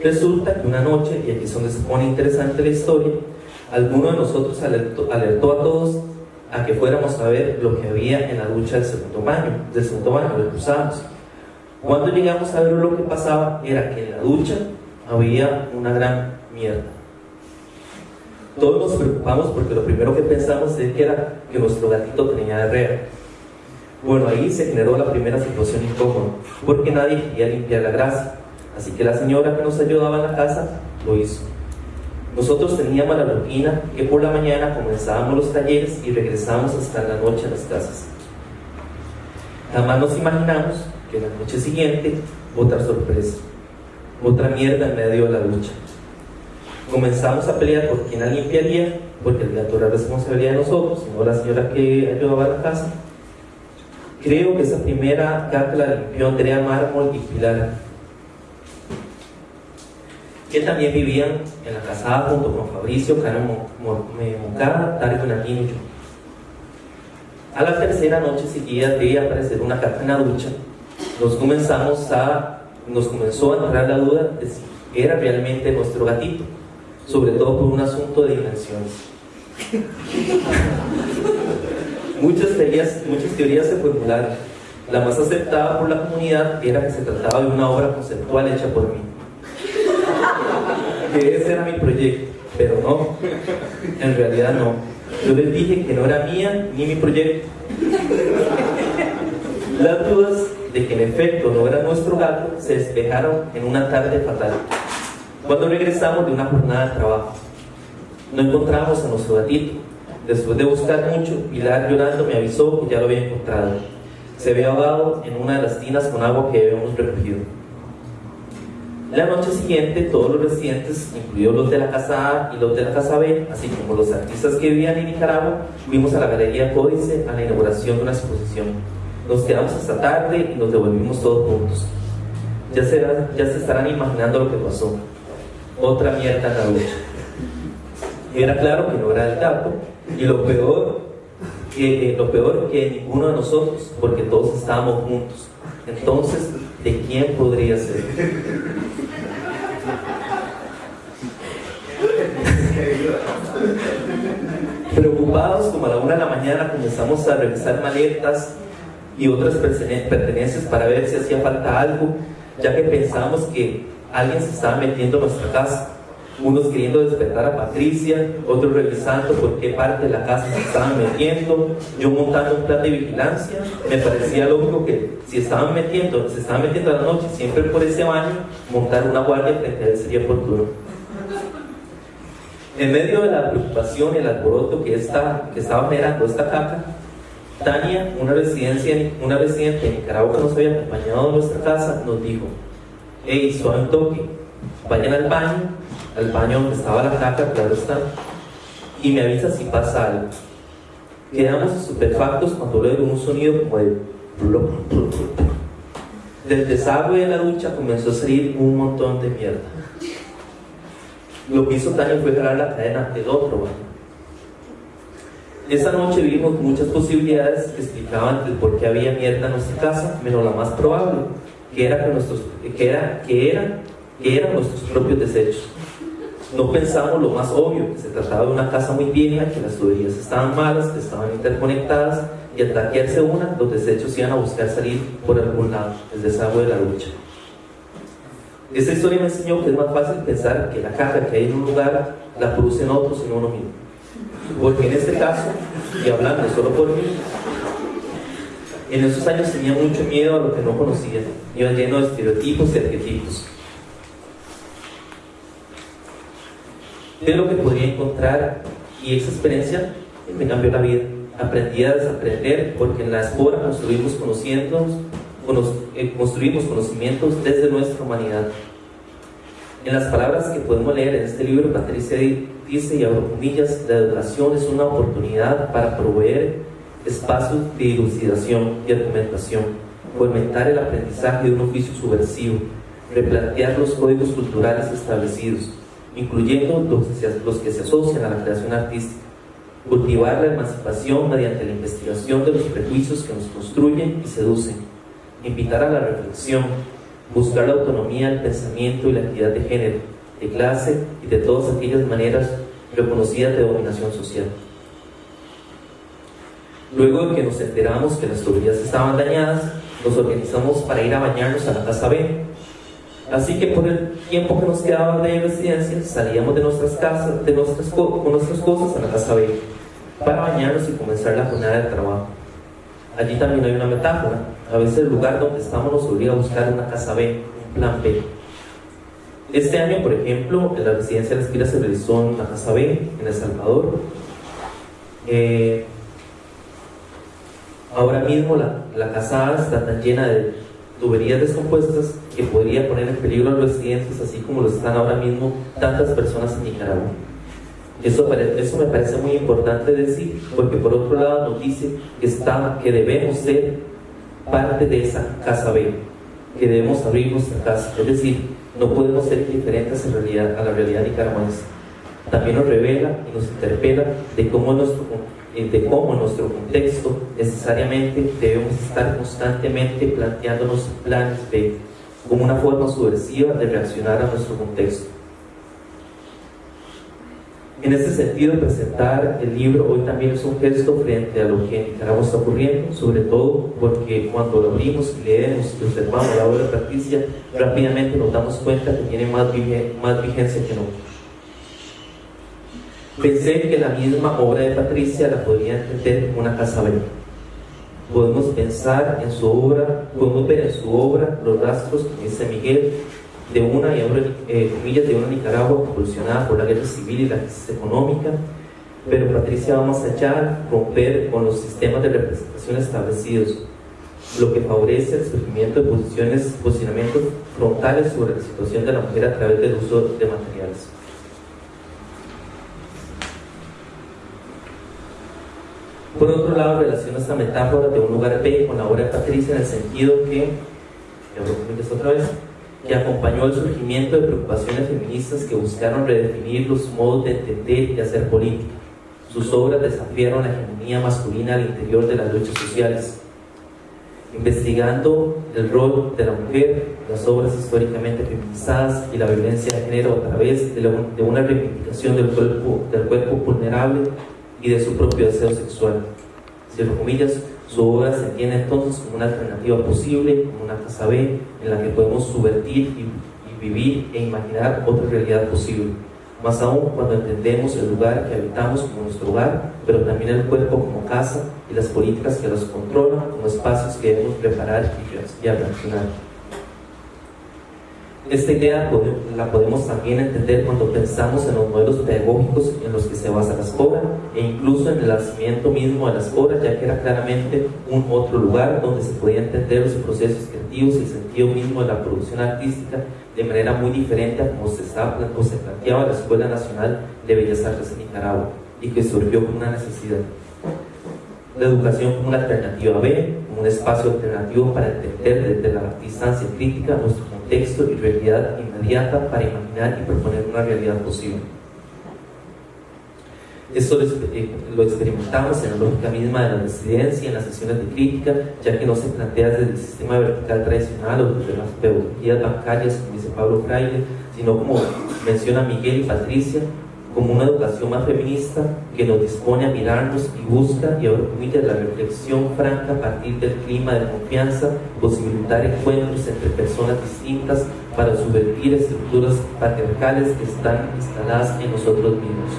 Resulta que una noche, y aquí es donde se pone interesante la historia, alguno de nosotros alertó, a todos a que fuéramos a ver lo que había en la ducha del segundo baño, del segundo baño, lo usábamos. Cuando llegamos a ver lo que pasaba, era que en la ducha había una gran mierda. Todos nos preocupamos porque lo primero que pensamos es que era que nuestro gatito tenía diarrea. Bueno, ahí se generó la primera situación incómoda, porque nadie quería limpiar la grasa. Así que la señora que nos ayudaba en la casa lo hizo. Nosotros teníamos la rutina que por la mañana comenzábamos los talleres y regresábamos hasta la noche a las casas. Jamás nos imaginamos que la noche siguiente, otra sorpresa, otra mierda en medio de la lucha. Comenzamos a pelear por quién la limpiaría, porque el gato era responsabilidad de nosotros, no la señora que ayudaba a la casa. Creo que esa primera caca la limpió Andrea Mármol y Pilar que también vivían en la casada junto con Fabricio, Karen Moncada, Dario Nanino y yo. A la tercera noche seguida de aparecer una caca en la ducha, nos comenzamos a, nos comenzó a entrar la duda de si era realmente nuestro gatito, sobre todo por un asunto de dimensiones. muchas, teorías, muchas teorías se formularon. La más aceptada por la comunidad era que se trataba de una obra conceptual hecha por mí que ese era mi proyecto, pero no, en realidad no. Yo les dije que no era mía ni mi proyecto. Las dudas de que en efecto no era nuestro gato se despejaron en una tarde fatal. Cuando regresamos de una jornada de trabajo, no encontramos a nuestro gatito. Después de buscar mucho, Pilar llorando me avisó que ya lo había encontrado. Se había ahogado en una de las tinas con agua que habíamos recogido. La noche siguiente, todos los residentes, incluidos los de la casa A y los de la casa B, así como los artistas que vivían en Nicaragua, fuimos a la Galería Códice a la inauguración de una exposición. Nos quedamos hasta tarde y nos devolvimos todos juntos. Ya se, ya se estarán imaginando lo que pasó. Otra mierda en la ducha. Era claro que no era el gato, y lo peor, que, eh, lo peor que ninguno de nosotros, porque todos estábamos juntos. Entonces, ¿de quién podría ser? Preocupados, como a la una de la mañana, comenzamos a revisar maletas y otras pertenencias para ver si hacía falta algo, ya que pensábamos que alguien se estaba metiendo en nuestra casa. Unos queriendo despertar a Patricia, otros revisando por qué parte de la casa se estaban metiendo, yo montando un plan de vigilancia. Me parecía lógico que si estaban metiendo, se estaban metiendo a la noche siempre por ese baño, montar una guardia frente a él sería oportuno. En medio de la preocupación y el alboroto que, está, que estaba generando esta caca, Tania, una, residencia, una residente de Nicaragua que nos había acompañado a nuestra casa, nos dijo, hey, suave un toque, vayan al baño, al baño donde estaba la caca, claro está, y me avisa si pasa algo. Quedamos estupefactos cuando luego un sonido como de del desagüe de la ducha comenzó a salir un montón de mierda. Lo que hizo Tania fue jalar la cadena del otro baño. Esa noche vimos muchas posibilidades que explicaban el por qué había mierda en nuestra casa, menos la más probable, que era que, nuestros, que, era, que, era, que eran nuestros propios desechos. No pensamos lo más obvio, que se trataba de una casa muy vieja, que las tuberías estaban malas, que estaban interconectadas y al taquearse una, los desechos iban a buscar salir por algún lado, el desagüe de la ducha. Esta historia me enseñó que es más fácil pensar que la caja que hay en un lugar la producen otros y no uno mismo. Porque en este caso, y hablando solo por mí, en esos años tenía mucho miedo a lo que no conocía. Iba lleno de estereotipos y arquetipos. De lo que podría encontrar y esa experiencia me cambió la vida. Aprendí a desaprender porque en la espora construimos conociendo, eh, construimos conocimientos desde nuestra humanidad. En las palabras que podemos leer en este libro, Patricia dice, y abro comillas, la educación es una oportunidad para proveer espacios de elucidación y argumentación, fomentar el aprendizaje de un oficio subversivo, replantear los códigos culturales establecidos, incluyendo los que se asocian a la creación artística, cultivar la emancipación mediante la investigación de los prejuicios que nos construyen y seducen, invitar a la reflexión, buscar la autonomía del pensamiento y la equidad de género, de clase y de todas aquellas maneras reconocidas de dominación social. Luego de que nos enteramos que las tuberías estaban dañadas, nos organizamos para ir a bañarnos a la casa B. Así que por el tiempo que nos quedaba de residencia, salíamos de nuestras casas, de nuestras, con nuestras cosas a la casa B, para bañarnos y comenzar la jornada de trabajo. Allí también hay una metáfora. A veces el lugar donde estamos nos obliga a buscar una casa B, un plan B. Este año, por ejemplo, en la residencia de la Espira se realizó una casa B en El Salvador. Eh, ahora mismo la, la casa A está tan llena de tuberías descompuestas que podría poner en peligro a los residentes, así como lo están ahora mismo tantas personas en Nicaragua. Eso, eso me parece muy importante decir, porque por otro lado nos dice que, está, que debemos ser parte de esa casa B, que debemos abrir nuestra casa. Es decir, no podemos ser indiferentes en realidad, a la realidad nicaragüense. También nos revela y nos interpela de cómo, nuestro, eh, de cómo en nuestro contexto necesariamente debemos estar constantemente planteándonos planes B como una forma subversiva de reaccionar a nuestro contexto. En este sentido, presentar el libro hoy también es un gesto frente a lo que en Nicaragua está ocurriendo, sobre todo porque cuando lo abrimos leemos y observamos la obra de Patricia, rápidamente nos damos cuenta que tiene más, más vigencia que nunca. Pensé que la misma obra de Patricia la podría entender una casa verde. podemos pensar en su obra, podemos ver en su obra los rastros, como dice Miguel, de una, y ahora, eh, comillas, de una Nicaragua convulsionada por la guerra civil y la crisis económica, pero Patricia va más allá, romper con los sistemas de representación establecidos, lo que favorece el surgimiento de posiciones, posicionamientos frontales sobre la situación de la mujer a través del uso de materiales. Por otro lado, relaciona esta metáfora de un lugar B con la obra de Patricia en el sentido que, otra vez, que acompañó el surgimiento de preocupaciones feministas que buscaron redefinir los modos de entender y hacer política. Sus obras desafiaron la hegemonía masculina al interior de las luchas sociales. Investigando el rol de la mujer, las obras históricamente feminizadas y la violencia de género a través de, una reivindicación del cuerpo, del cuerpo vulnerable y de su propio deseo sexual. Cierro comillas, su obra se entiende entonces como una alternativa posible, como una casa B en la que podemos subvertir y, vivir e imaginar otra realidad posible. Más aún cuando entendemos el lugar que habitamos como nuestro hogar, pero también el cuerpo como casa y las políticas que los controlan como espacios que debemos preparar y, reaccionar. Esta idea la podemos también entender cuando pensamos en los modelos pedagógicos en los que se basa la escuela e incluso en el nacimiento mismo de la escuela, ya que era claramente un otro lugar donde se podía entender los procesos creativos y el sentido mismo de la producción artística de manera muy diferente a como se, estaba, o se planteaba la Escuela Nacional de Bellas Artes en Nicaragua y que surgió como una necesidad. La educación como una alternativa B, como un espacio alternativo para entender desde la distancia crítica nuestro texto y realidad inmediata para imaginar y proponer una realidad posible. Esto eh, lo experimentamos en la lógica misma de la residencia, en las sesiones de crítica, ya que no se plantea desde el sistema vertical tradicional o desde las pedagogías bancarias, como dice Pablo Fraile, sino como menciona Miguel y Patricia, como una educación más feminista que nos dispone a mirarnos y busca y permite la reflexión franca a partir del clima de confianza, posibilitar encuentros entre personas distintas para subvertir estructuras patriarcales que están instaladas en nosotros mismos.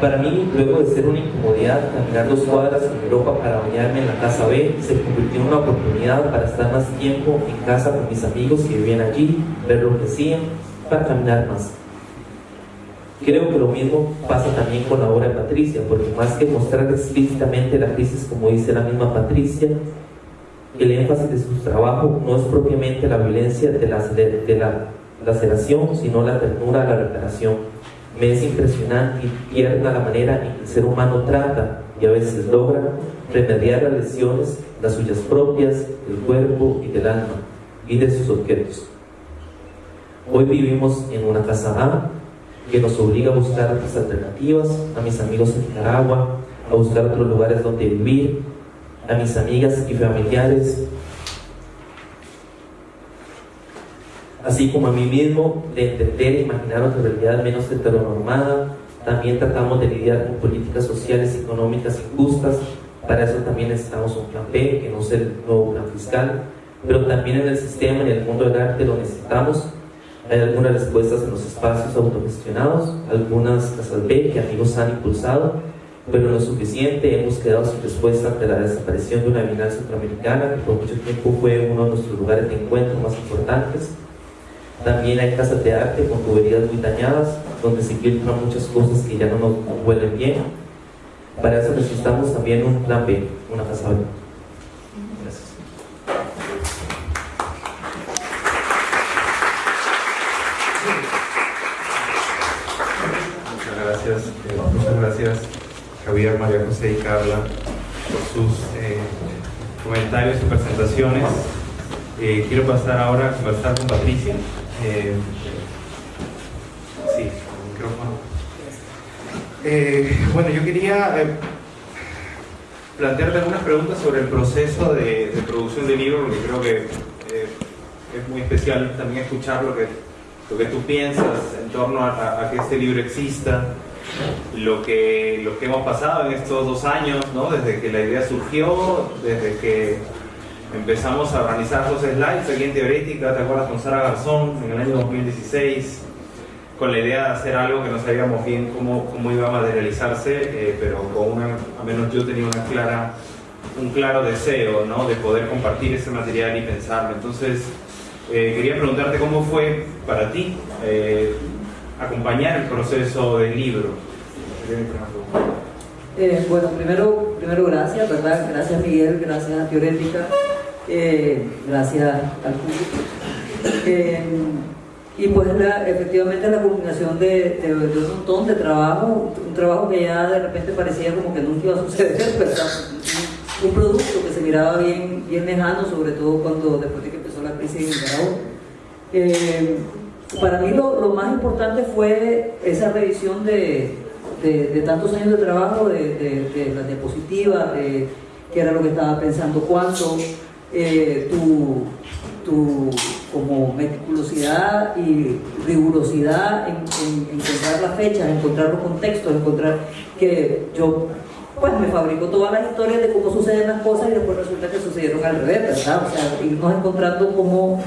Para mí, luego de ser una incomodidad caminar dos cuadras en Europa para bañarme en la casa B, se convirtió en una oportunidad para estar más tiempo en casa con mis amigos que vivían allí, ver lo que hacían, para caminar más. Creo que lo mismo pasa también con la obra de Patricia, porque más que mostrar explícitamente la crisis, como dice la misma Patricia, el énfasis de su trabajo no es propiamente la violencia de la, de la laceración, sino la ternura, la reparación. Me es impresionante y tierna la manera en que el ser humano trata y a veces logra remediar las lesiones, las suyas propias, del cuerpo y del alma, y de sus objetos. Hoy vivimos en una casa A, que nos obliga a buscar otras alternativas, a mis amigos en Nicaragua, a buscar otros lugares donde vivir, a mis amigas y familiares, así como a mí mismo, de entender e imaginar otra realidad menos heteronormada. También tratamos de lidiar con políticas sociales y económicas injustas. Para eso también necesitamos un plan B, que no es el nuevo plan fiscal. Pero también en el sistema, en el mundo del arte, lo necesitamos hay algunas respuestas en los espacios autogestionados, algunas casas B que amigos han impulsado, pero no es suficiente. Hemos quedado sin respuesta ante la desaparición de una bienal centroamericana, que por mucho tiempo fue uno de nuestros lugares de encuentro más importantes. También hay casas de arte con tuberías muy dañadas, donde se filtran muchas cosas que ya no nos huelen bien. Para eso necesitamos también un plan B, una casa B. gracias Javier, María José y Carla por sus eh, comentarios y presentaciones. Eh, quiero pasar ahora a conversar con Patricia. Eh, sí, micrófono. bueno, yo quería plantearte algunas preguntas sobre el proceso de, producción del libro, porque creo que es muy especial también escuchar lo que, lo que tú piensas en torno a, a que este libro exista lo que, lo que hemos pasado en estos dos años, ¿no? desde que la idea surgió, desde que empezamos a organizar los slides aquí en Teorética, ¿te acuerdas con Sara Garzón en el año 2016? Con la idea de hacer algo que no sabíamos bien cómo, cómo iba a materializarse, eh, pero con una, al menos yo tenía una clara un claro deseo ¿no? de poder compartir ese material y pensarlo. Entonces, eh, quería preguntarte cómo fue para ti eh, acompañar el proceso del libro. Eh, bueno, primero, primero gracias, ¿verdad? Gracias Miguel, gracias a Teorética, eh, gracias al público. Eh, y pues la, efectivamente la culminación de, un montón de trabajo, un trabajo que ya de repente parecía como que nunca iba a suceder, ¿verdad? Un producto que se miraba bien, bien lejano, sobre todo cuando después de que empezó la crisis en Nicaragua. Para mí lo, más importante fue esa revisión de, tantos años de trabajo, de, de las diapositivas, de qué era lo que estaba pensando cuánto, eh, tu, como meticulosidad y rigurosidad en, en, encontrar las fechas, encontrar los contextos, encontrar que yo pues me fabrico todas las historias de cómo suceden las cosas y después resulta que sucedieron al revés, ¿verdad? O sea, irnos encontrando cómo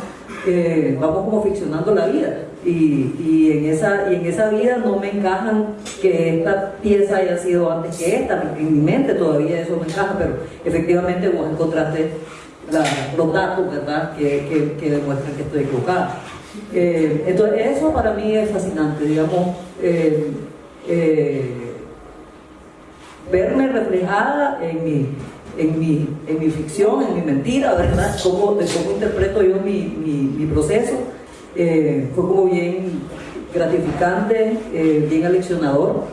vamos como ficcionando la vida y, y, en esa, y en esa vida no me encajan que esta pieza haya sido antes que esta, en mi mente todavía eso me encaja, pero efectivamente vos encontraste la, los datos, ¿verdad?, que, que, que, demuestran que estoy equivocada. Eh, entonces, eso para mí es fascinante, digamos, eh, eh, verme reflejada en mi, en, mi, en mi ficción, en mi mentira, ¿verdad?, cómo, de cómo interpreto yo mi, mi, proceso, fue como bien gratificante, bien aleccionador,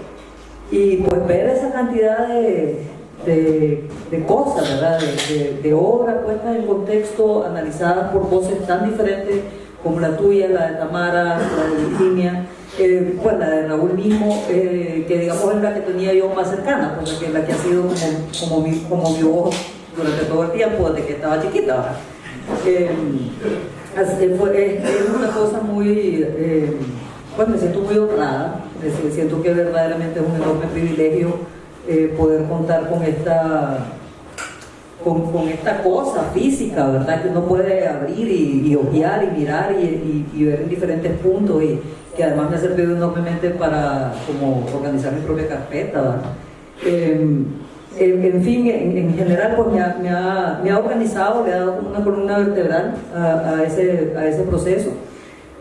y pues ver esa cantidad de de, cosas, ¿verdad? De, de obras puestas en contexto, analizadas por voces tan diferentes como la tuya, la de Tamara, la de Virginia, eh, pues la de Raúl mismo, eh, que digamos es la que tenía yo más cercana, pues la que, la que ha sido como, mi, como mi voz durante todo el tiempo, desde que estaba chiquita. Eh, es, es, una cosa muy, pues me siento muy honrada, siento que verdaderamente es un enorme privilegio eh, poder contar con esta, con, esta cosa física, ¿verdad? Que uno puede abrir y, y ojear y mirar y, ver en diferentes puntos y que además me ha servido enormemente para como organizar mi propia carpeta. Eh, en, fin, en, en general pues me ha, me, me ha, organizado, le ha dado una columna vertebral a, ese, proceso.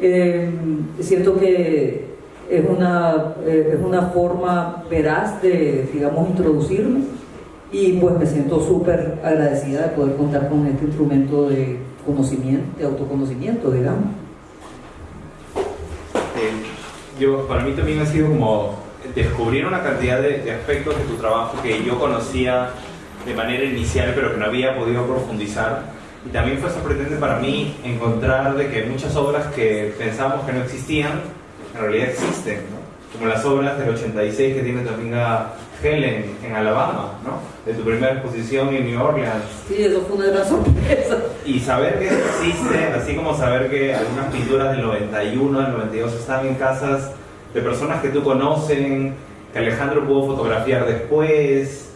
Eh, siento que es una, eh, es una forma veraz de, digamos, introducirme y pues me siento súper agradecida de poder contar con este instrumento de conocimiento, de autoconocimiento, digamos. Eh, yo, para mí también ha sido como descubrir una cantidad de, de aspectos de tu trabajo que yo conocía de manera inicial pero que no había podido profundizar y también fue sorprendente para mí encontrar de que muchas obras que pensábamos que no existían en realidad existen, ¿no? como las obras del 86 que tiene tu amiga Helen en Alabama, ¿no? de tu primera exposición en New Orleans. Sí, eso fue una gran sorpresa. Y saber que existe, así como saber que algunas pinturas del 91, del 92 están en casas de personas que tú conocen, que Alejandro pudo fotografiar después,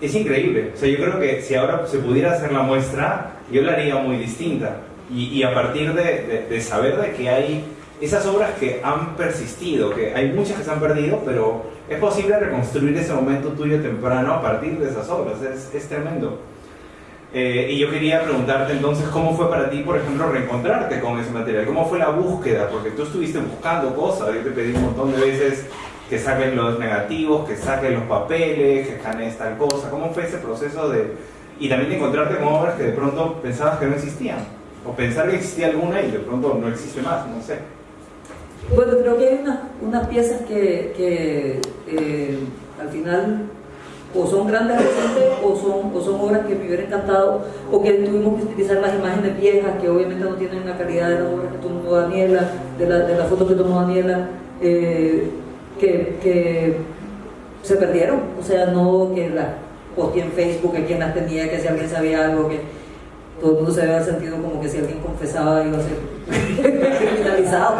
es increíble. O sea, yo creo que si ahora se pudiera hacer la muestra, yo la haría muy distinta. Y, y a partir de, de, de saber de que hay esas obras que han persistido, que hay muchas que se han perdido, pero es posible reconstruir ese momento tuyo temprano a partir de esas obras, es, es tremendo. Eh, y yo quería preguntarte entonces cómo fue para ti, por ejemplo, reencontrarte con ese material, cómo fue la búsqueda, porque tú estuviste buscando cosas, yo te pedí un montón de veces que saquen los negativos, que saquen los papeles, que escanees tal cosa, cómo fue ese proceso de... Y también encontrarte con obras que de pronto pensabas que no existían, o pensar que existía alguna y de pronto no existe más, no sé. Bueno, creo que hay unas, unas piezas que, que eh, al final o son grandes recientes o son, o son obras que me hubiera encantado o que tuvimos que utilizar las imágenes viejas que obviamente no tienen la calidad de las obras que tomó Daniela, de, la, de las fotos que tomó Daniela, eh, que, que, se perdieron, o sea, no que las posteé en Facebook, que quien las tenía, que si alguien sabía algo, que todo el mundo se había sentido como que si alguien confesaba iba a ser criminalizado.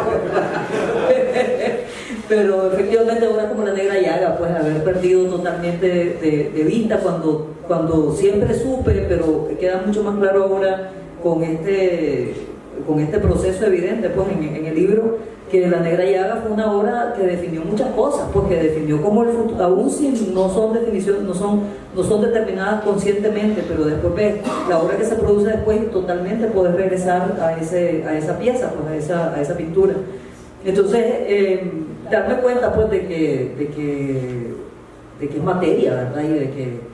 Pero efectivamente ahora como la negra llaga, pues haber perdido totalmente de, de, vista cuando, cuando siempre supe, pero queda mucho más claro ahora con este con este proceso evidente pues, en, el libro que La Negra Llaga fue una obra que definió muchas cosas, porque definió cómo el futuro, aún si no son definiciones, no son, no son determinadas conscientemente, pero después ves la obra que se produce después y totalmente puedes regresar a, ese, a esa pieza, pues, a, esa, a esa pintura. Entonces, eh, darme cuenta pues de que, de que, de que es materia, ¿verdad? Y de que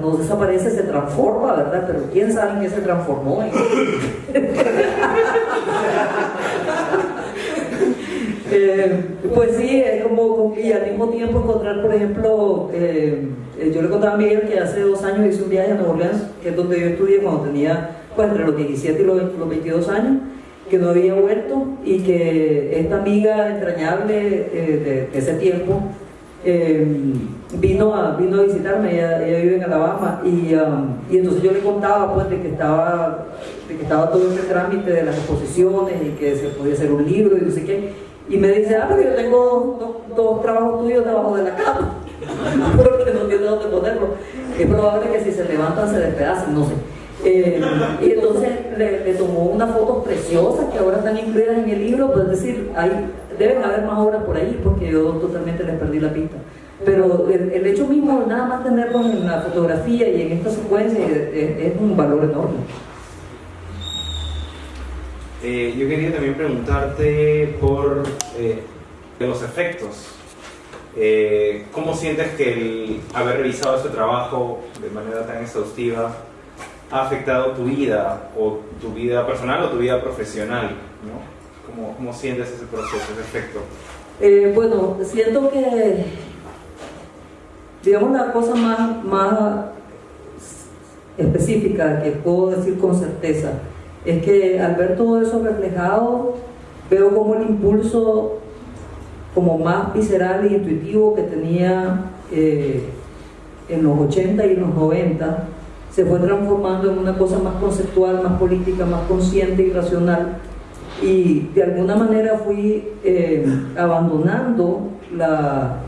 no desaparece, se transforma, ¿verdad? Pero quién sabe en qué se transformó. Eh, pues sí, es como, y al mismo tiempo encontrar, por ejemplo, eh, eh, yo le contaba a Miguel que hace dos años hice un viaje a Nueva Orleans, que es donde yo estudié cuando tenía, pues entre los 17 y los, 22 años, que no había vuelto y que esta amiga entrañable de, ese tiempo vino, a, vino a visitarme, ella, vive en Alabama, y, um, y, entonces yo le contaba pues de que estaba de que estaba todo este trámite de las exposiciones y que se podía hacer un libro y no sé qué y me dice, ah, pero yo tengo dos, trabajos tuyos debajo de la cama, porque no tiene dónde ponerlo. Es probable que si se levantan se despedacen, no sé. Eh, y entonces le, tomó unas fotos preciosas que ahora están incluidas en el libro, pues es decir, hay, deben haber más obras por ahí porque yo totalmente les perdí la pista. Pero el, hecho mismo, nada más tenerlos en la fotografía y en esta secuencia es un valor enorme. Eh, yo quería también preguntarte por eh, los efectos. Eh, ¿Cómo sientes que el haber revisado este trabajo de manera tan exhaustiva ha afectado tu vida, o tu vida personal o tu vida profesional? ¿no? ¿Cómo, ¿Cómo, sientes ese proceso, ese efecto? bueno, siento que, digamos, la cosa más, más específica que puedo decir con certeza es que al ver todo eso reflejado, veo como el impulso como más visceral e intuitivo que tenía eh, en los 80 y los 90 se fue transformando en una cosa más conceptual, más política, más consciente y racional. Y de alguna manera fui eh, abandonando la,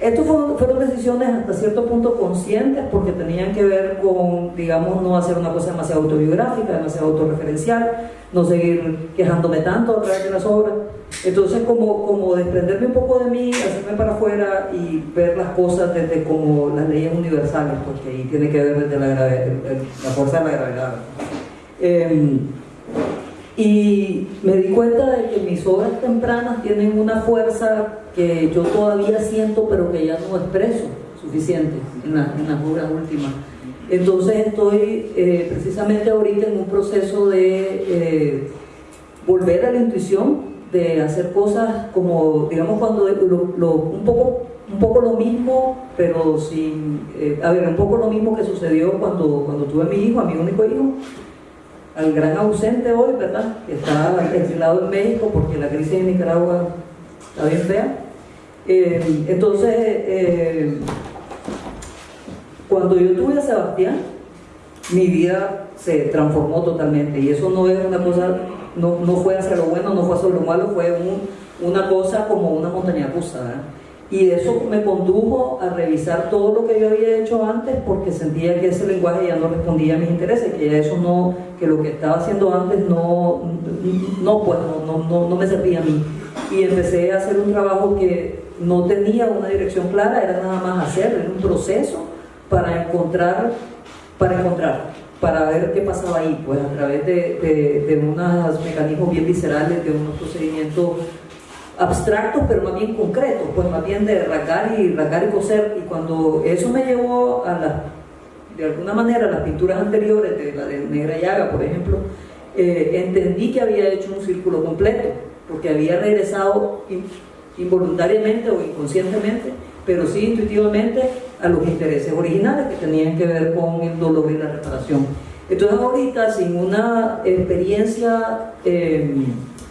estas fueron, decisiones hasta cierto punto conscientes porque tenían que ver con, digamos, no hacer una cosa demasiado autobiográfica, demasiado autorreferencial, no seguir quejándome tanto a través de las obras. Entonces, como, como desprenderme un poco de mí, hacerme para afuera y ver las cosas desde como las leyes universales, porque ahí tiene que ver desde la, la fuerza de la gravedad. Em, y me di cuenta de que mis obras tempranas tienen una fuerza que yo todavía siento, pero que ya no expreso suficiente en, las obras últimas. Entonces estoy eh, precisamente ahorita en un proceso de eh, volver a la intuición, de hacer cosas como, digamos, cuando un, poco, un poco lo mismo, pero sin, eh, a ver, un poco lo mismo que sucedió cuando, cuando tuve a mi hijo, a mi único hijo, al gran ausente hoy, ¿verdad? Que está exilado en México porque la crisis en Nicaragua está bien fea. Eh, entonces, eh, cuando yo tuve a Sebastián, mi vida se transformó totalmente y eso no es una cosa, no, no fue hacia lo bueno, no fue hacia lo malo, fue una cosa como una montaña rusa. Y eso me condujo a revisar todo lo que yo había hecho antes porque sentía que ese lenguaje ya no respondía a mis intereses, que eso no, que lo que estaba haciendo antes no, no, pues, no, no, no me servía a mí. Y empecé a hacer un trabajo que no tenía una dirección clara, era nada más hacer, era un proceso para encontrar, para encontrar, para ver qué pasaba ahí, pues a través de, de, de unos mecanismos bien viscerales, de unos procedimientos abstractos, pero más bien concretos, pues más bien de racar y racar y coser. Y cuando eso me llevó a la, de alguna manera, a las pinturas anteriores, de la de Negra Llaga, por ejemplo, eh, entendí que había hecho un círculo completo, porque había regresado involuntariamente o inconscientemente, pero sí intuitivamente a los intereses originales que tenían que ver con el dolor y la reparación. Entonces ahorita, sin una experiencia... Eh,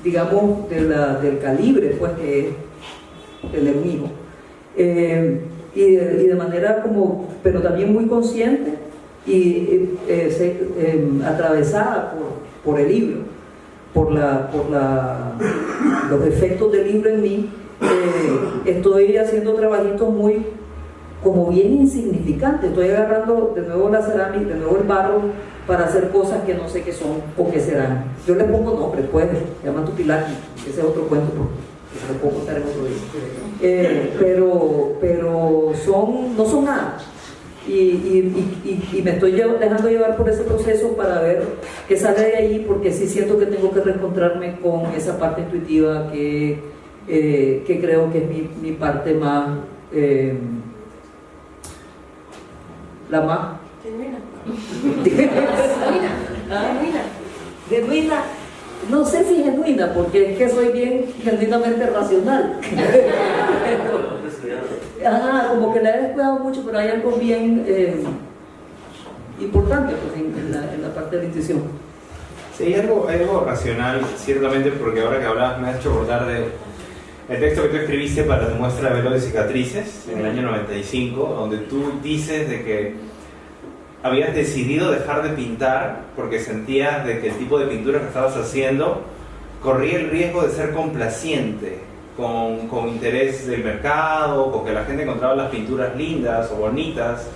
digamos, del calibre pues, que es el enemigo. Eh, y, de, manera como, pero también muy consciente y eh, em, atravesada por, por, el libro, por, la, por la, los efectos del libro en mí, eh, estoy haciendo trabajitos muy como bien insignificantes, estoy agarrando de nuevo la cerámica, de nuevo el barro para hacer cosas que no sé qué son o qué serán. Yo le pongo nombre, puede, llama Tupilaki, ese es otro cuento que se lo puedo contar en otro día. Eh, pero, pero son, no son nada. Y, y, y, y, me estoy dejando llevar por ese proceso para ver qué sale de ahí, porque sí siento que tengo que reencontrarme con esa parte intuitiva que, eh, que creo que es mi, mi parte más, eh, la más Genuina. genuina. Genuina. No sé si genuina, porque es que soy bien genuinamente racional. Ajá, como que la he descuidado mucho, pero hay algo bien eh, importante pues, en, la, parte de la intuición. Sí, hay algo, algo racional, ciertamente, porque ahora que hablabas me has hecho acordar de el texto que tú escribiste para tu muestra de velo de cicatrices en el año 95, donde tú dices de que habías decidido dejar de pintar porque sentías de que el tipo de pintura que estabas haciendo corría el riesgo de ser complaciente con, con, interés del mercado, con que la gente encontraba las pinturas lindas o bonitas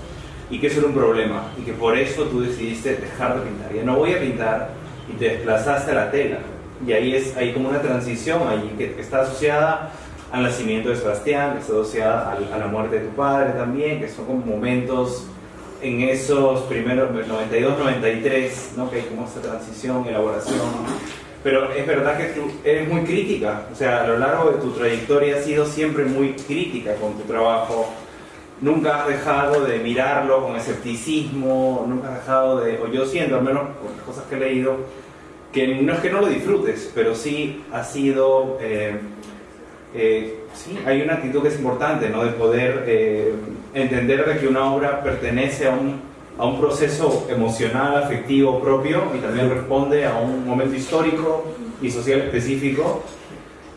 y que eso era un problema y que por eso tú decidiste dejar de pintar. Ya no voy a pintar y te desplazaste a la tela. Y ahí es hay como una transición ahí que, que está asociada al nacimiento de Sebastián, que está asociada a, a la muerte de tu padre también, que son como momentos en esos primeros 92, 93, ¿no? que hay como esta transición, elaboración. Pero es verdad que tú eres muy crítica, o sea, a lo largo de tu trayectoria has sido siempre muy crítica con tu trabajo. Nunca has dejado de mirarlo con escepticismo, nunca has dejado de, o yo siento, al menos por las cosas que he leído, que no es que no lo disfrutes, pero sí ha sido, eh, eh, sí, hay una actitud que es importante, ¿no? De poder eh, entender de que una obra pertenece a un, a un proceso emocional, afectivo propio y también responde a un momento histórico y social específico.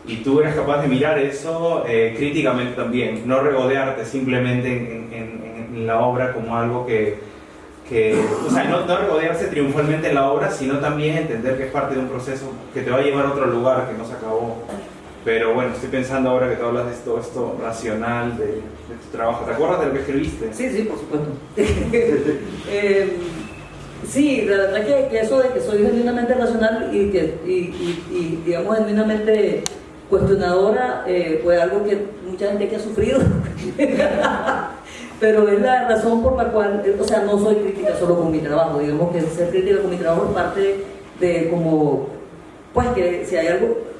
Y tú eres capaz de mirar eso eh, críticamente también, no regodearte simplemente en, en, la obra como algo que, que o sea, no, no regodearse triunfalmente en la obra, sino también entender que es parte de un proceso que te va a llevar a otro lugar que no se acabó. Pero bueno, estoy pensando ahora que tú hablas de esto, esto racional, de, tu trabajo. ¿Te acuerdas de lo que escribiste? Sí, sí, por supuesto. eh, sí, la verdad que, que, eso de que soy genuinamente racional y que, y, digamos, genuinamente cuestionadora, eh, fue algo que mucha gente que ha sufrido. Pero es la razón por la cual, o sea, no soy crítica solo con mi trabajo. Digamos que ser crítica con mi trabajo es parte de como, pues que si hay algo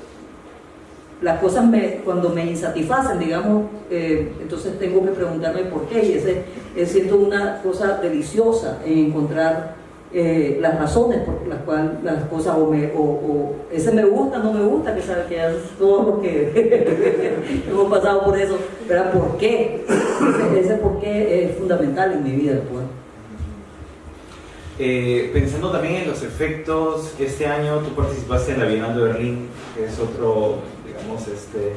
las cosas me, cuando me insatisfacen, digamos, eh, entonces tengo que preguntarme por qué. Y ese es siento una cosa deliciosa en encontrar eh, las razones por las cuales las cosas, o, me, o, ese me gusta, no me gusta, que sabe que es todo lo que hemos pasado por eso, pero ¿por qué? Ese, por qué es fundamental en mi vida. Pues. Eh, pensando también en los efectos, este año tú participaste en la Bienal de Berlín, que es otro este,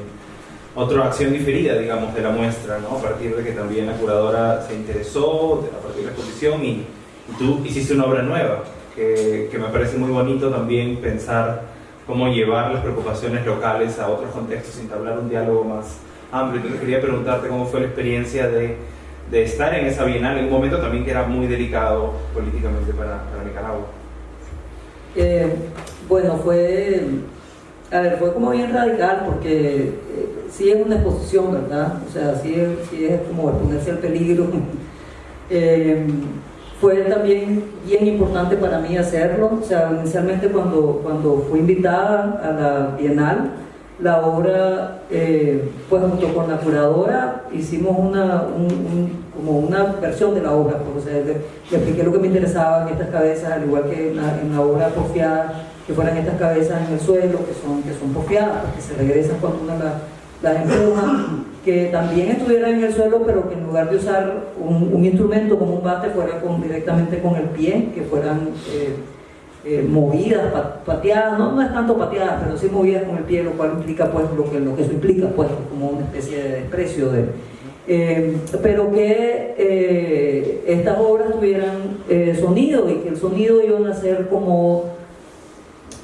otra acción diferida, digamos, de la muestra, ¿no? A partir de que también la curadora se interesó, a partir de la exposición, y, y tú hiciste una obra nueva, que, que, me parece muy bonito también pensar cómo llevar las preocupaciones locales a otros contextos, entablar un diálogo más amplio. Entonces quería preguntarte cómo fue la experiencia de, de estar en esa bienal, en un momento también que era muy delicado políticamente para, para Nicaragua. Eh, bueno, fue a ver, fue como bien radical porque eh, sí es una exposición, ¿verdad? O sea, sí es, sí es como ponerse al peligro. eh, fue también bien importante para mí hacerlo. O sea, inicialmente cuando, cuando fui invitada a la Bienal, la obra, eh, pues junto con la curadora, hicimos una, un, un, como una versión de la obra. Pues, o sea, le, le, expliqué lo que me interesaba en estas cabezas, al igual que en la, obra porfiada que fueran estas cabezas en el suelo, que son, que son porfiadas, que se regresan cuando uno las, las empuja, que también estuvieran en el suelo, pero que en lugar de usar un, instrumento como un bate, fuera con, directamente con el pie, que fueran eh, eh, movidas, pateadas, no, no es tanto pateadas, pero sí movidas con el pie, lo cual implica pues lo que, lo que eso implica, pues como una especie de desprecio de... Eh, pero que estas obras tuvieran sonido y que el sonido iba a ser como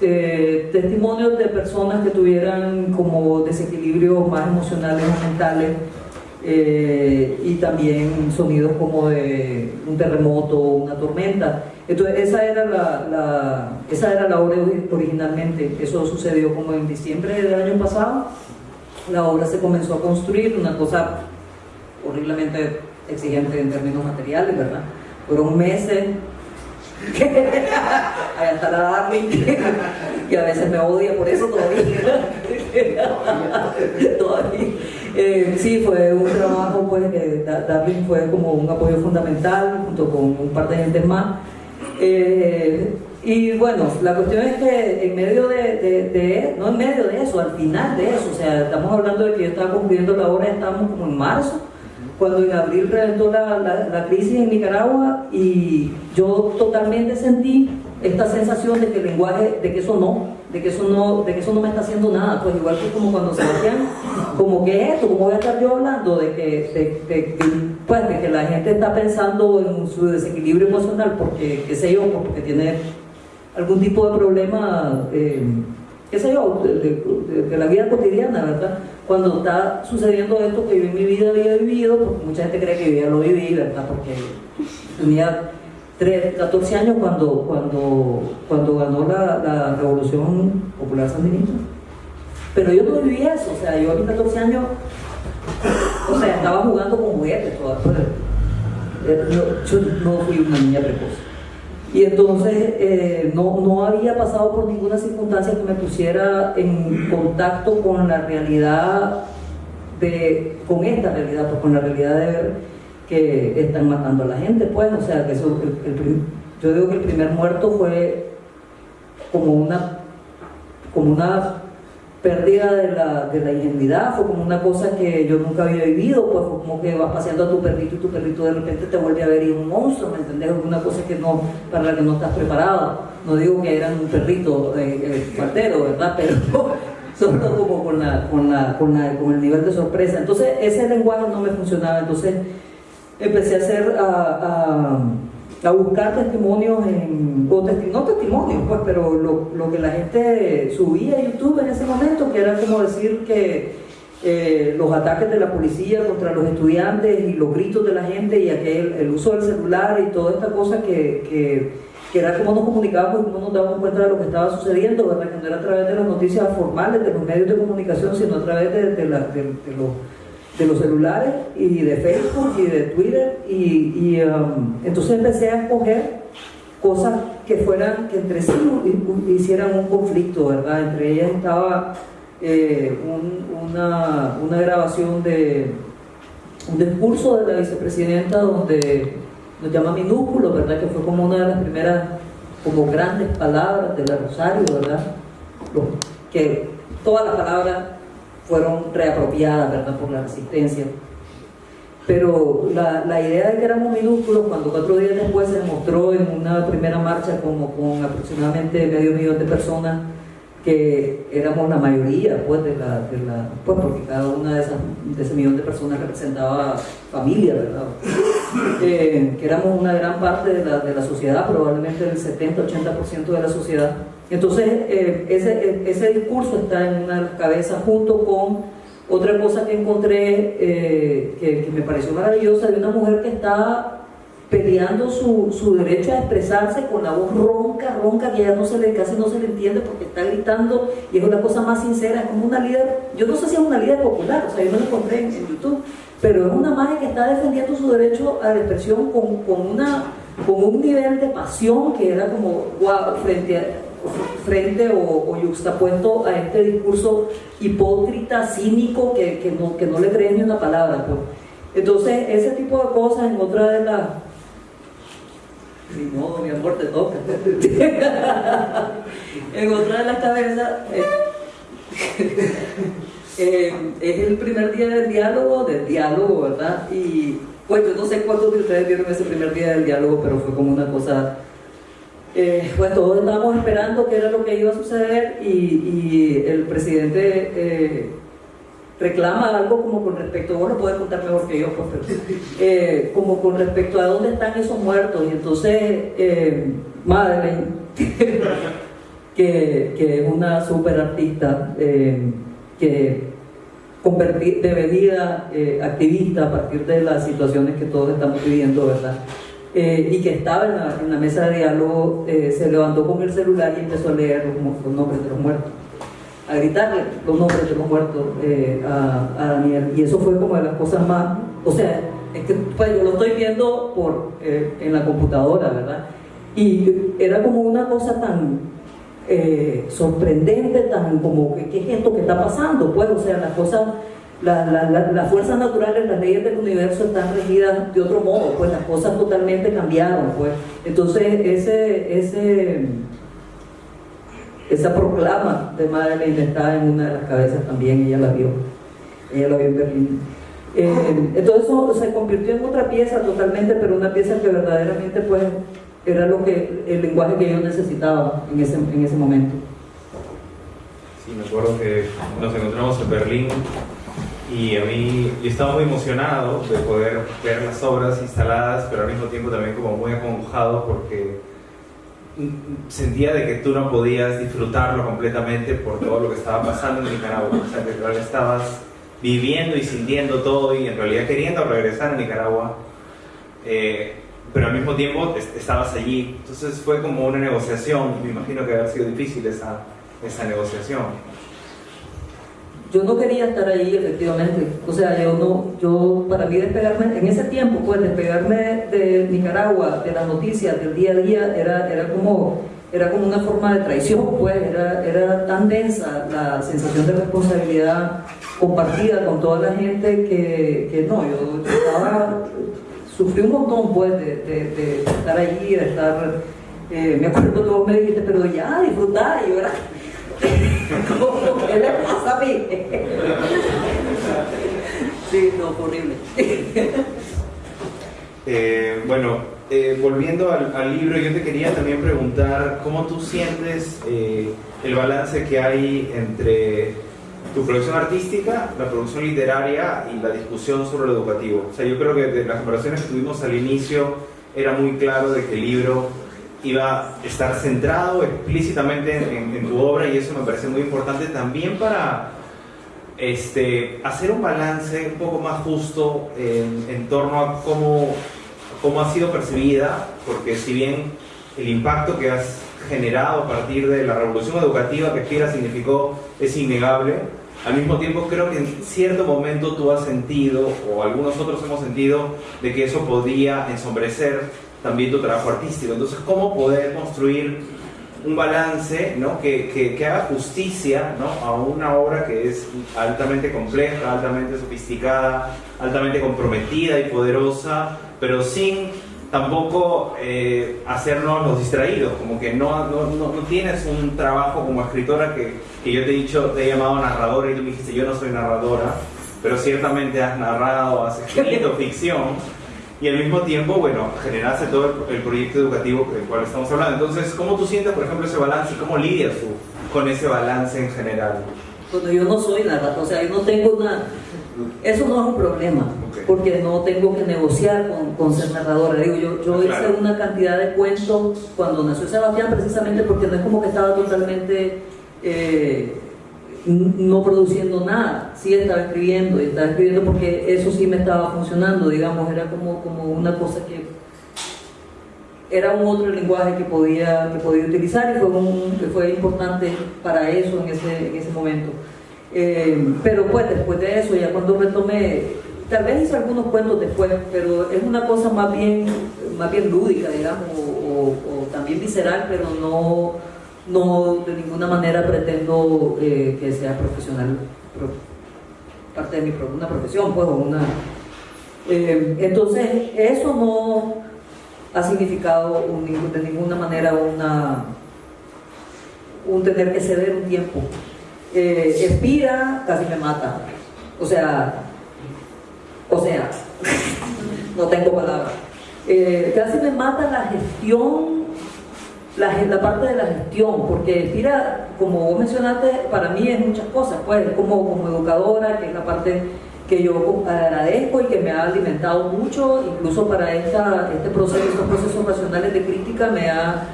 eh, testimonios de personas que tuvieran como desequilibrios más emocionales o mentales eh, y también sonidos como de un terremoto, una tormenta. Entonces esa era la, la, esa era la obra originalmente, eso sucedió como en diciembre del año pasado, la obra se comenzó a construir, una cosa horriblemente exigente en términos materiales, ¿verdad? Fueron meses Allá está la Darling, que, a veces me odia por eso todavía. Eh, sí, fue un trabajo, pues, que Darling fue como un apoyo fundamental junto con un par de gente más. Eh, y bueno, la cuestión es que en medio de, de, no en medio de eso, al final de eso, o sea, estamos hablando de que yo estaba concluyendo la obra, estamos como en marzo, cuando en abril reventó la, la, crisis en Nicaragua y yo totalmente sentí esta sensación de que el lenguaje, de que eso no, de que eso no, de que eso no me está haciendo nada, pues igual que como cuando se Sebastián, como que esto, como voy a estar yo hablando de que, de, pues, de que la gente está pensando en su desequilibrio emocional porque, qué sé yo, porque tiene algún tipo de problema, eh, qué yo, de la vida cotidiana, ¿verdad? cuando está sucediendo esto que yo en mi vida había vivido, porque mucha gente cree que yo ya lo viví, ¿verdad? Porque tenía 14 años cuando, cuando, cuando ganó la, Revolución Popular Sandinista. Pero yo no viví eso, o sea, yo a mis 14 años, o sea, estaba jugando con juguetes todavía. Yo no fui una niña precoz. Y entonces eh, no, no, había pasado por ninguna circunstancia que me pusiera en contacto con la realidad, de, con esta realidad, pues con la realidad de ver que están matando a la gente, pues, o sea, que eso, yo digo que el primer muerto fue como una, como una pérdida de la, de la ingenuidad, fue como una cosa que yo nunca había vivido, pues fue como que vas paseando a tu perrito y tu perrito de repente te vuelve a ver y es un monstruo, ¿me entendés? Una cosa que no, para la que no estás preparado. No digo que eran un perrito eh, eh ¿verdad? Pero solo como con, la, con, la, con, la, con el nivel de sorpresa. Entonces ese lenguaje no me funcionaba, entonces empecé a hacer... a a buscar testimonios, en, o no testimonios, pues, pero lo, que la gente subía a YouTube en ese momento, que era como decir que eh, los ataques de la policía contra los estudiantes y los gritos de la gente y aquel, el uso del celular y toda esta cosa que, que, era como nos comunicábamos y cómo nos dábamos cuenta de lo que estaba sucediendo, ¿verdad? que no era a través de las noticias formales, de los medios de comunicación, sino a través de, de, de los de los celulares y de Facebook y de Twitter y, um, entonces empecé a escoger cosas que fueran, que entre sí hicieran un conflicto, ¿verdad? Entre ellas estaba eh, una, una, grabación de un discurso de la vicepresidenta donde nos llama minúsculo, ¿verdad? Que fue como una de las primeras, como grandes palabras de la Rosario, ¿verdad? que todas las palabras fueron reapropiadas ¿verdad? por la resistencia. Pero la, la, idea de que éramos minúsculos, cuando cuatro días después se mostró en una primera marcha como con aproximadamente medio millón de personas, que éramos la mayoría, pues, de la, de la pues, porque cada una de, esas, de ese millón de personas representaba familia, ¿verdad? Eh, que éramos una gran parte de la, de la sociedad, probablemente el 70-80% de la sociedad. Entonces, eh, ese, eh, ese, discurso está en una cabeza junto con otra cosa que encontré que, que, me pareció maravillosa de una mujer que está peleando su, su, derecho a expresarse con la voz ronca, ronca, que ya no se le, casi no se le entiende porque está gritando y es una cosa más sincera, es como una líder, yo no sé si es una líder popular, o sea, yo no lo encontré en, YouTube, pero es una madre que está defendiendo su derecho a la expresión con, con, una, con un nivel de pasión que era como wow, frente a, frente o, o yuxtapuesto a este discurso hipócrita, cínico, que, que, no, que no le creen ni una palabra. Pues. Entonces, ese tipo de cosas en otra de las ni modo, mi amor, te toca. en otra de las cabezas, eh, eh, es el primer día del diálogo, del diálogo, ¿verdad? Y pues yo no sé cuántos de ustedes vieron ese primer día del diálogo, pero fue como una cosa eh, pues todos estábamos esperando qué era lo que iba a suceder y, el presidente eh, reclama algo como con respecto, vos lo puedes contar mejor que yo, pues, eh, como con respecto a dónde están esos muertos. Y entonces, eh, Madeleine, que, que, es una super artista, que eh, activista a partir de las situaciones que todos estamos viviendo, ¿verdad? Eh, y que estaba en la, mesa de diálogo, eh, se levantó con el celular y empezó a leer los, nombres de los muertos, a gritarle los nombres de los muertos eh, a, a Daniel. Y eso fue como de las cosas más, o sea, es que pues, yo lo estoy viendo por, en la computadora, ¿verdad? Y era como una cosa tan sorprendente, tan como, ¿qué, ¿qué es esto que está pasando? Pues, o sea, las cosas, la- la- la- las fuerzas naturales, las leyes del universo están regidas de otro modo, pues las cosas totalmente cambiaron, pues. Entonces, ese, ese, esa proclama de Madeleine está en una de las cabezas también, ella la vio, ella la vio en Berlín. Eh, entonces eso se convirtió en otra pieza totalmente, pero una pieza que verdaderamente pues era lo que el lenguaje que yo necesitaba en ese, en ese momento. Sí, me acuerdo que nos encontramos en Berlín y a mí yo estaba muy emocionado de poder ver las obras instaladas, pero al mismo tiempo también como muy acongojado porque sentía de que tú no podías disfrutarlo completamente por todo lo que estaba pasando en Nicaragua. O sea, que en realidad estabas viviendo y sintiendo todo y en realidad queriendo regresar a Nicaragua. Eh, pero al mismo tiempo est- estabas allí. Entonces fue como una negociación. Me imagino que haber sido difícil esa, esa negociación. Yo no quería estar ahí, efectivamente. O sea, yo no, yo, para mí despegarme, en ese tiempo, pues despegarme de Nicaragua, de las noticias, del día a día, era, era como, era como una forma de traición, pues, era, era tan densa la sensación de responsabilidad compartida con toda la gente que, que no, yo estaba, sufrí un montón, pues, de, estar allí, de estar, eh, me acuerdo vos me dijiste, pero ya, disfrutar, y yo era... ¿Cómo? ¿Qué le pasa a mí? Sí, no, horrible. Eh, bueno, eh, volviendo al, al libro, yo te quería también preguntar cómo tú sientes eh, el balance que hay entre tu producción artística, la producción literaria y la discusión sobre lo educativo. O sea, yo creo que de las conversaciones que tuvimos al inicio era muy claro de que el libro iba a estar centrado explícitamente en, en tu obra y eso me parece muy importante también para este, hacer un balance un poco más justo en, en torno a cómo, cómo ha sido percibida, porque si bien el impacto que has generado a partir de la revolución educativa que Fira significó es innegable, al mismo tiempo creo que en cierto momento tú has sentido, o algunos otros hemos sentido, de que eso podía ensombrecer también tu trabajo artístico. Entonces, ¿cómo poder construir un balance ¿no? que, que, que haga justicia ¿no? a una obra que es altamente compleja, altamente sofisticada, altamente comprometida y poderosa, pero sin tampoco eh, hacernos los distraídos, como que no, no, no, no tienes un trabajo como escritora que, que yo te he dicho, te he llamado narradora y tú me dijiste, yo no soy narradora, pero ciertamente has narrado, has escrito ficción y al mismo tiempo, bueno, generaste todo el, el proyecto educativo del cual estamos hablando. Entonces, ¿cómo tú sientes, por ejemplo, ese balance y cómo lidias tú con ese balance en general? Cuando yo no soy narrador, o sea, yo no tengo una... Eso no es un problema, porque no tengo que negociar con, con ser narradora. Digo, yo, yo Claro. hice una cantidad de cuentos cuando nació Sebastián, precisamente porque no es como que estaba totalmente eh, no produciendo nada. Sí estaba escribiendo, y estaba escribiendo porque eso sí me estaba funcionando, digamos, era como, como una cosa que era un otro lenguaje que podía, que podía utilizar y fue, un- que fue importante para eso en ese, en ese momento. Eh, pero pues después de eso, ya cuando retomé, tal vez hice algunos cuentos después, pero es una cosa más bien, más bien lúdica, digamos, o también visceral, pero no, no de ninguna manera pretendo eh, que sea profesional, pro- parte de mi, una profesión, pues, o una... eh, entonces, eso no ha significado un- de ninguna manera una, un tener que ceder un tiempo. Eh, Espira casi me mata. O sea, o sea, no tengo palabras. Eh, casi me mata la gestión, la, parte de la gestión, porque Espira, como vos mencionaste, para mí es muchas cosas, pues, como, educadora, que es la parte que yo agradezco y que me ha alimentado mucho, incluso para esta, este proceso, estos procesos racionales de crítica me ha,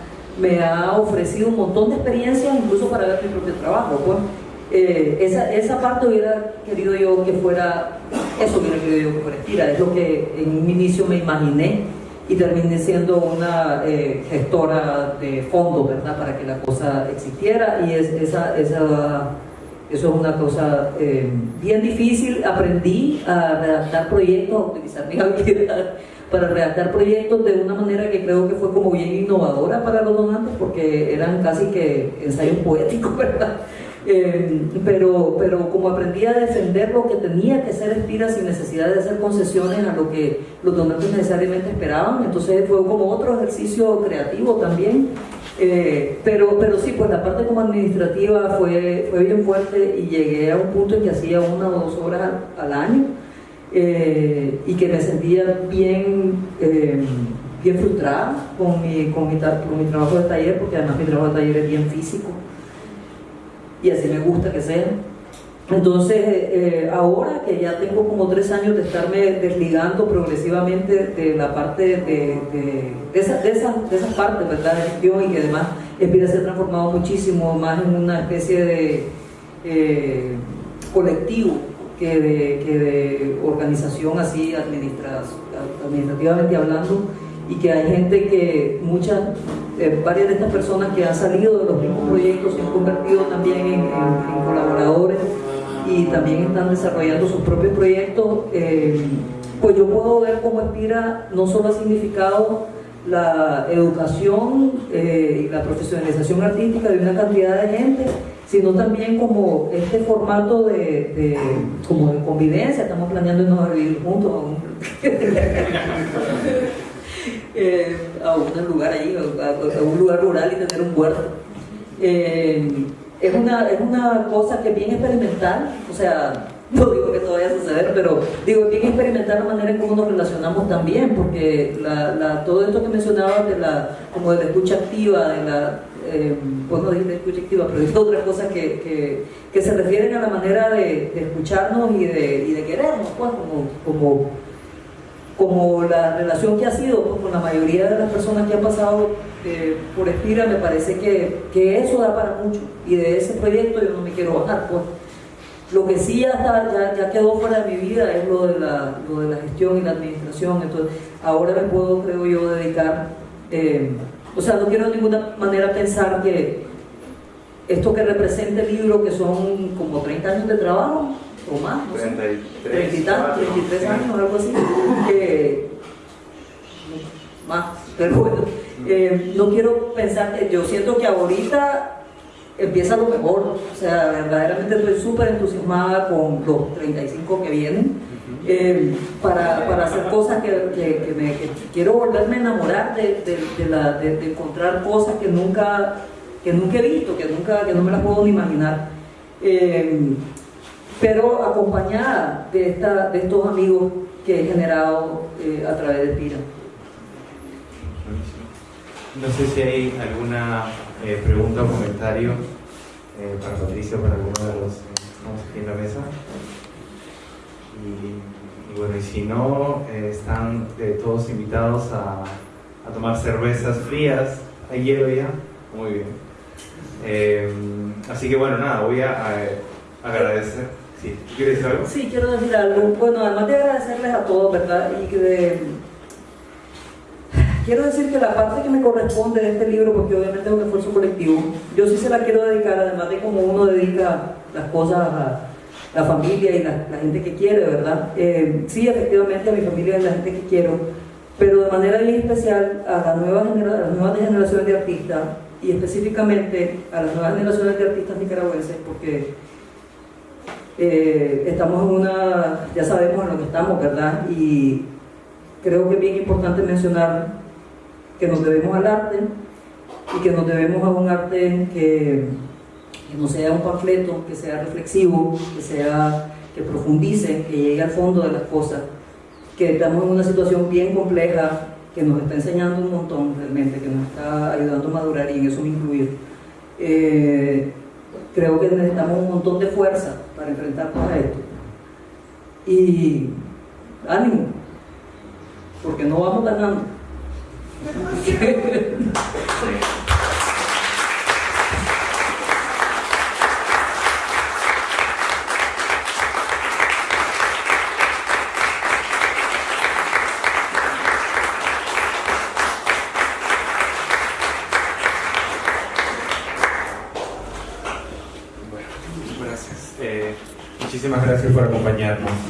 me ha ofrecido un montón de experiencias, incluso para ver mi propio trabajo. Pues. eh, esa, esa parte hubiera querido yo que fuera, eso hubiera querido yo que fuera Espira, es lo que en un inicio me imaginé y terminé siendo una eh, gestora de fondos, ¿verdad? Para que la cosa existiera y es, esa, esa, eso es una cosa eh, bien difícil. Aprendí a redactar proyectos, a utilizar mi habilidad para redactar proyectos de una manera que creo que fue como bien innovadora para los donantes porque eran casi que ensayos poéticos, ¿verdad? Eh, pero, pero como aprendí a defender lo que tenía que ser Espira sin necesidad de hacer concesiones a lo que los donantes necesariamente esperaban, entonces fue como otro ejercicio creativo también. Eh, pero, pero sí, pues la parte como administrativa fue, fue bien fuerte y llegué a un punto en que hacía una o dos horas al, año eh, y que me sentía bien, bien frustrada con mi, con, mi, con mi trabajo de taller, porque además mi trabajo de taller es bien físico y así me gusta que sea. Entonces, eh, ahora que ya tengo como tres años de estarme desligando progresivamente de la parte de, de, de esa, de, esa, de esa parte, ¿verdad? De gestión y que además empieza a ser transformado muchísimo más en una especie de eh, colectivo que de, que de organización así administrativamente hablando y que hay gente que, muchas, eh, varias de estas personas que han salido de los mismos proyectos se han convertido también en, colaboradores y también están desarrollando sus propios proyectos, eh, pues yo puedo ver cómo Espira no solo ha significado la educación eh, y la profesionalización artística de una cantidad de gente, sino también como este formato de, como de convivencia, estamos planeando irnos vivir juntos Eh, a un lugar ahí, a, un lugar rural y tener un huerto. Eh, es, una, es una cosa que es bien experimental, o sea, no digo que esto vaya a suceder, pero digo, bien experimental la manera en cómo nos relacionamos también, porque la, todo esto que mencionaba de la, como de la escucha activa, de la, eh, pues no dije escucha activa, pero es otras cosas que, que, que, se refieren a la manera de, escucharnos y de, y de querernos, pues, como, como como la relación que ha sido con la mayoría de las personas que han pasado eh, por Espira, me parece que, que, eso da para mucho. Y de ese proyecto yo no me quiero bajar. Pues. Lo que sí ya, está, ya, quedó fuera de mi vida es lo de, la, lo de la gestión y la administración. Entonces, ahora me puedo, creo yo, dedicar. Eh, o sea, no quiero de ninguna manera pensar que esto que representa el libro, que son como 30 años de trabajo, o más, no 33, 33 años, algo así, más, pero bueno, eh, no quiero pensar que yo siento que ahorita empieza lo mejor, o sea, verdaderamente estoy súper entusiasmada con los 35 que vienen. Eh, para, para, hacer cosas que, que, me, quiero volverme a enamorar de, de, la, de, encontrar cosas que nunca, que nunca he visto, que, nunca, que no me las puedo ni imaginar. Eh, pero acompañada de, esta, de estos amigos que he generado eh, a través de Pira. No sé si hay alguna eh, pregunta o comentario eh, para Patricia o para alguno de los que estamos aquí en la mesa. Y, bueno, y si no, están todos invitados a, a, tomar cervezas frías. ¿Hay hielo ya? Muy bien. así que bueno, nada, voy a agradecer. Sí, ¿quieres decir algo? Sí, quiero decir algo. Bueno, además de agradecerles a todos, ¿verdad? Y de... Quiero decir que la parte que me corresponde de este libro, porque obviamente es un esfuerzo colectivo, yo sí se la quiero dedicar, además de como uno dedica las cosas a la familia y la, gente que quiere, ¿verdad? Eh, sí, efectivamente a mi familia y a la gente que quiero, pero de manera bien especial a, la nueva genera, a las nuevas generaciones de artistas y específicamente a las nuevas generaciones de artistas nicaragüenses, porque eh, estamos en una, ya sabemos en lo que estamos, ¿verdad? Y creo que es bien importante mencionar que nos debemos al arte y que nos debemos a un arte que, no sea un panfleto, que sea reflexivo, que sea que profundice, que llegue al fondo de las cosas, que estamos en una situación bien compleja, que nos está enseñando un montón realmente, que nos está ayudando a madurar y en eso me incluyo. Eh, creo que necesitamos un montón de fuerza para enfrentarnos a esto. Y ánimo, porque no vamos ganando. Eh, muchísimas gracias por acompañarnos.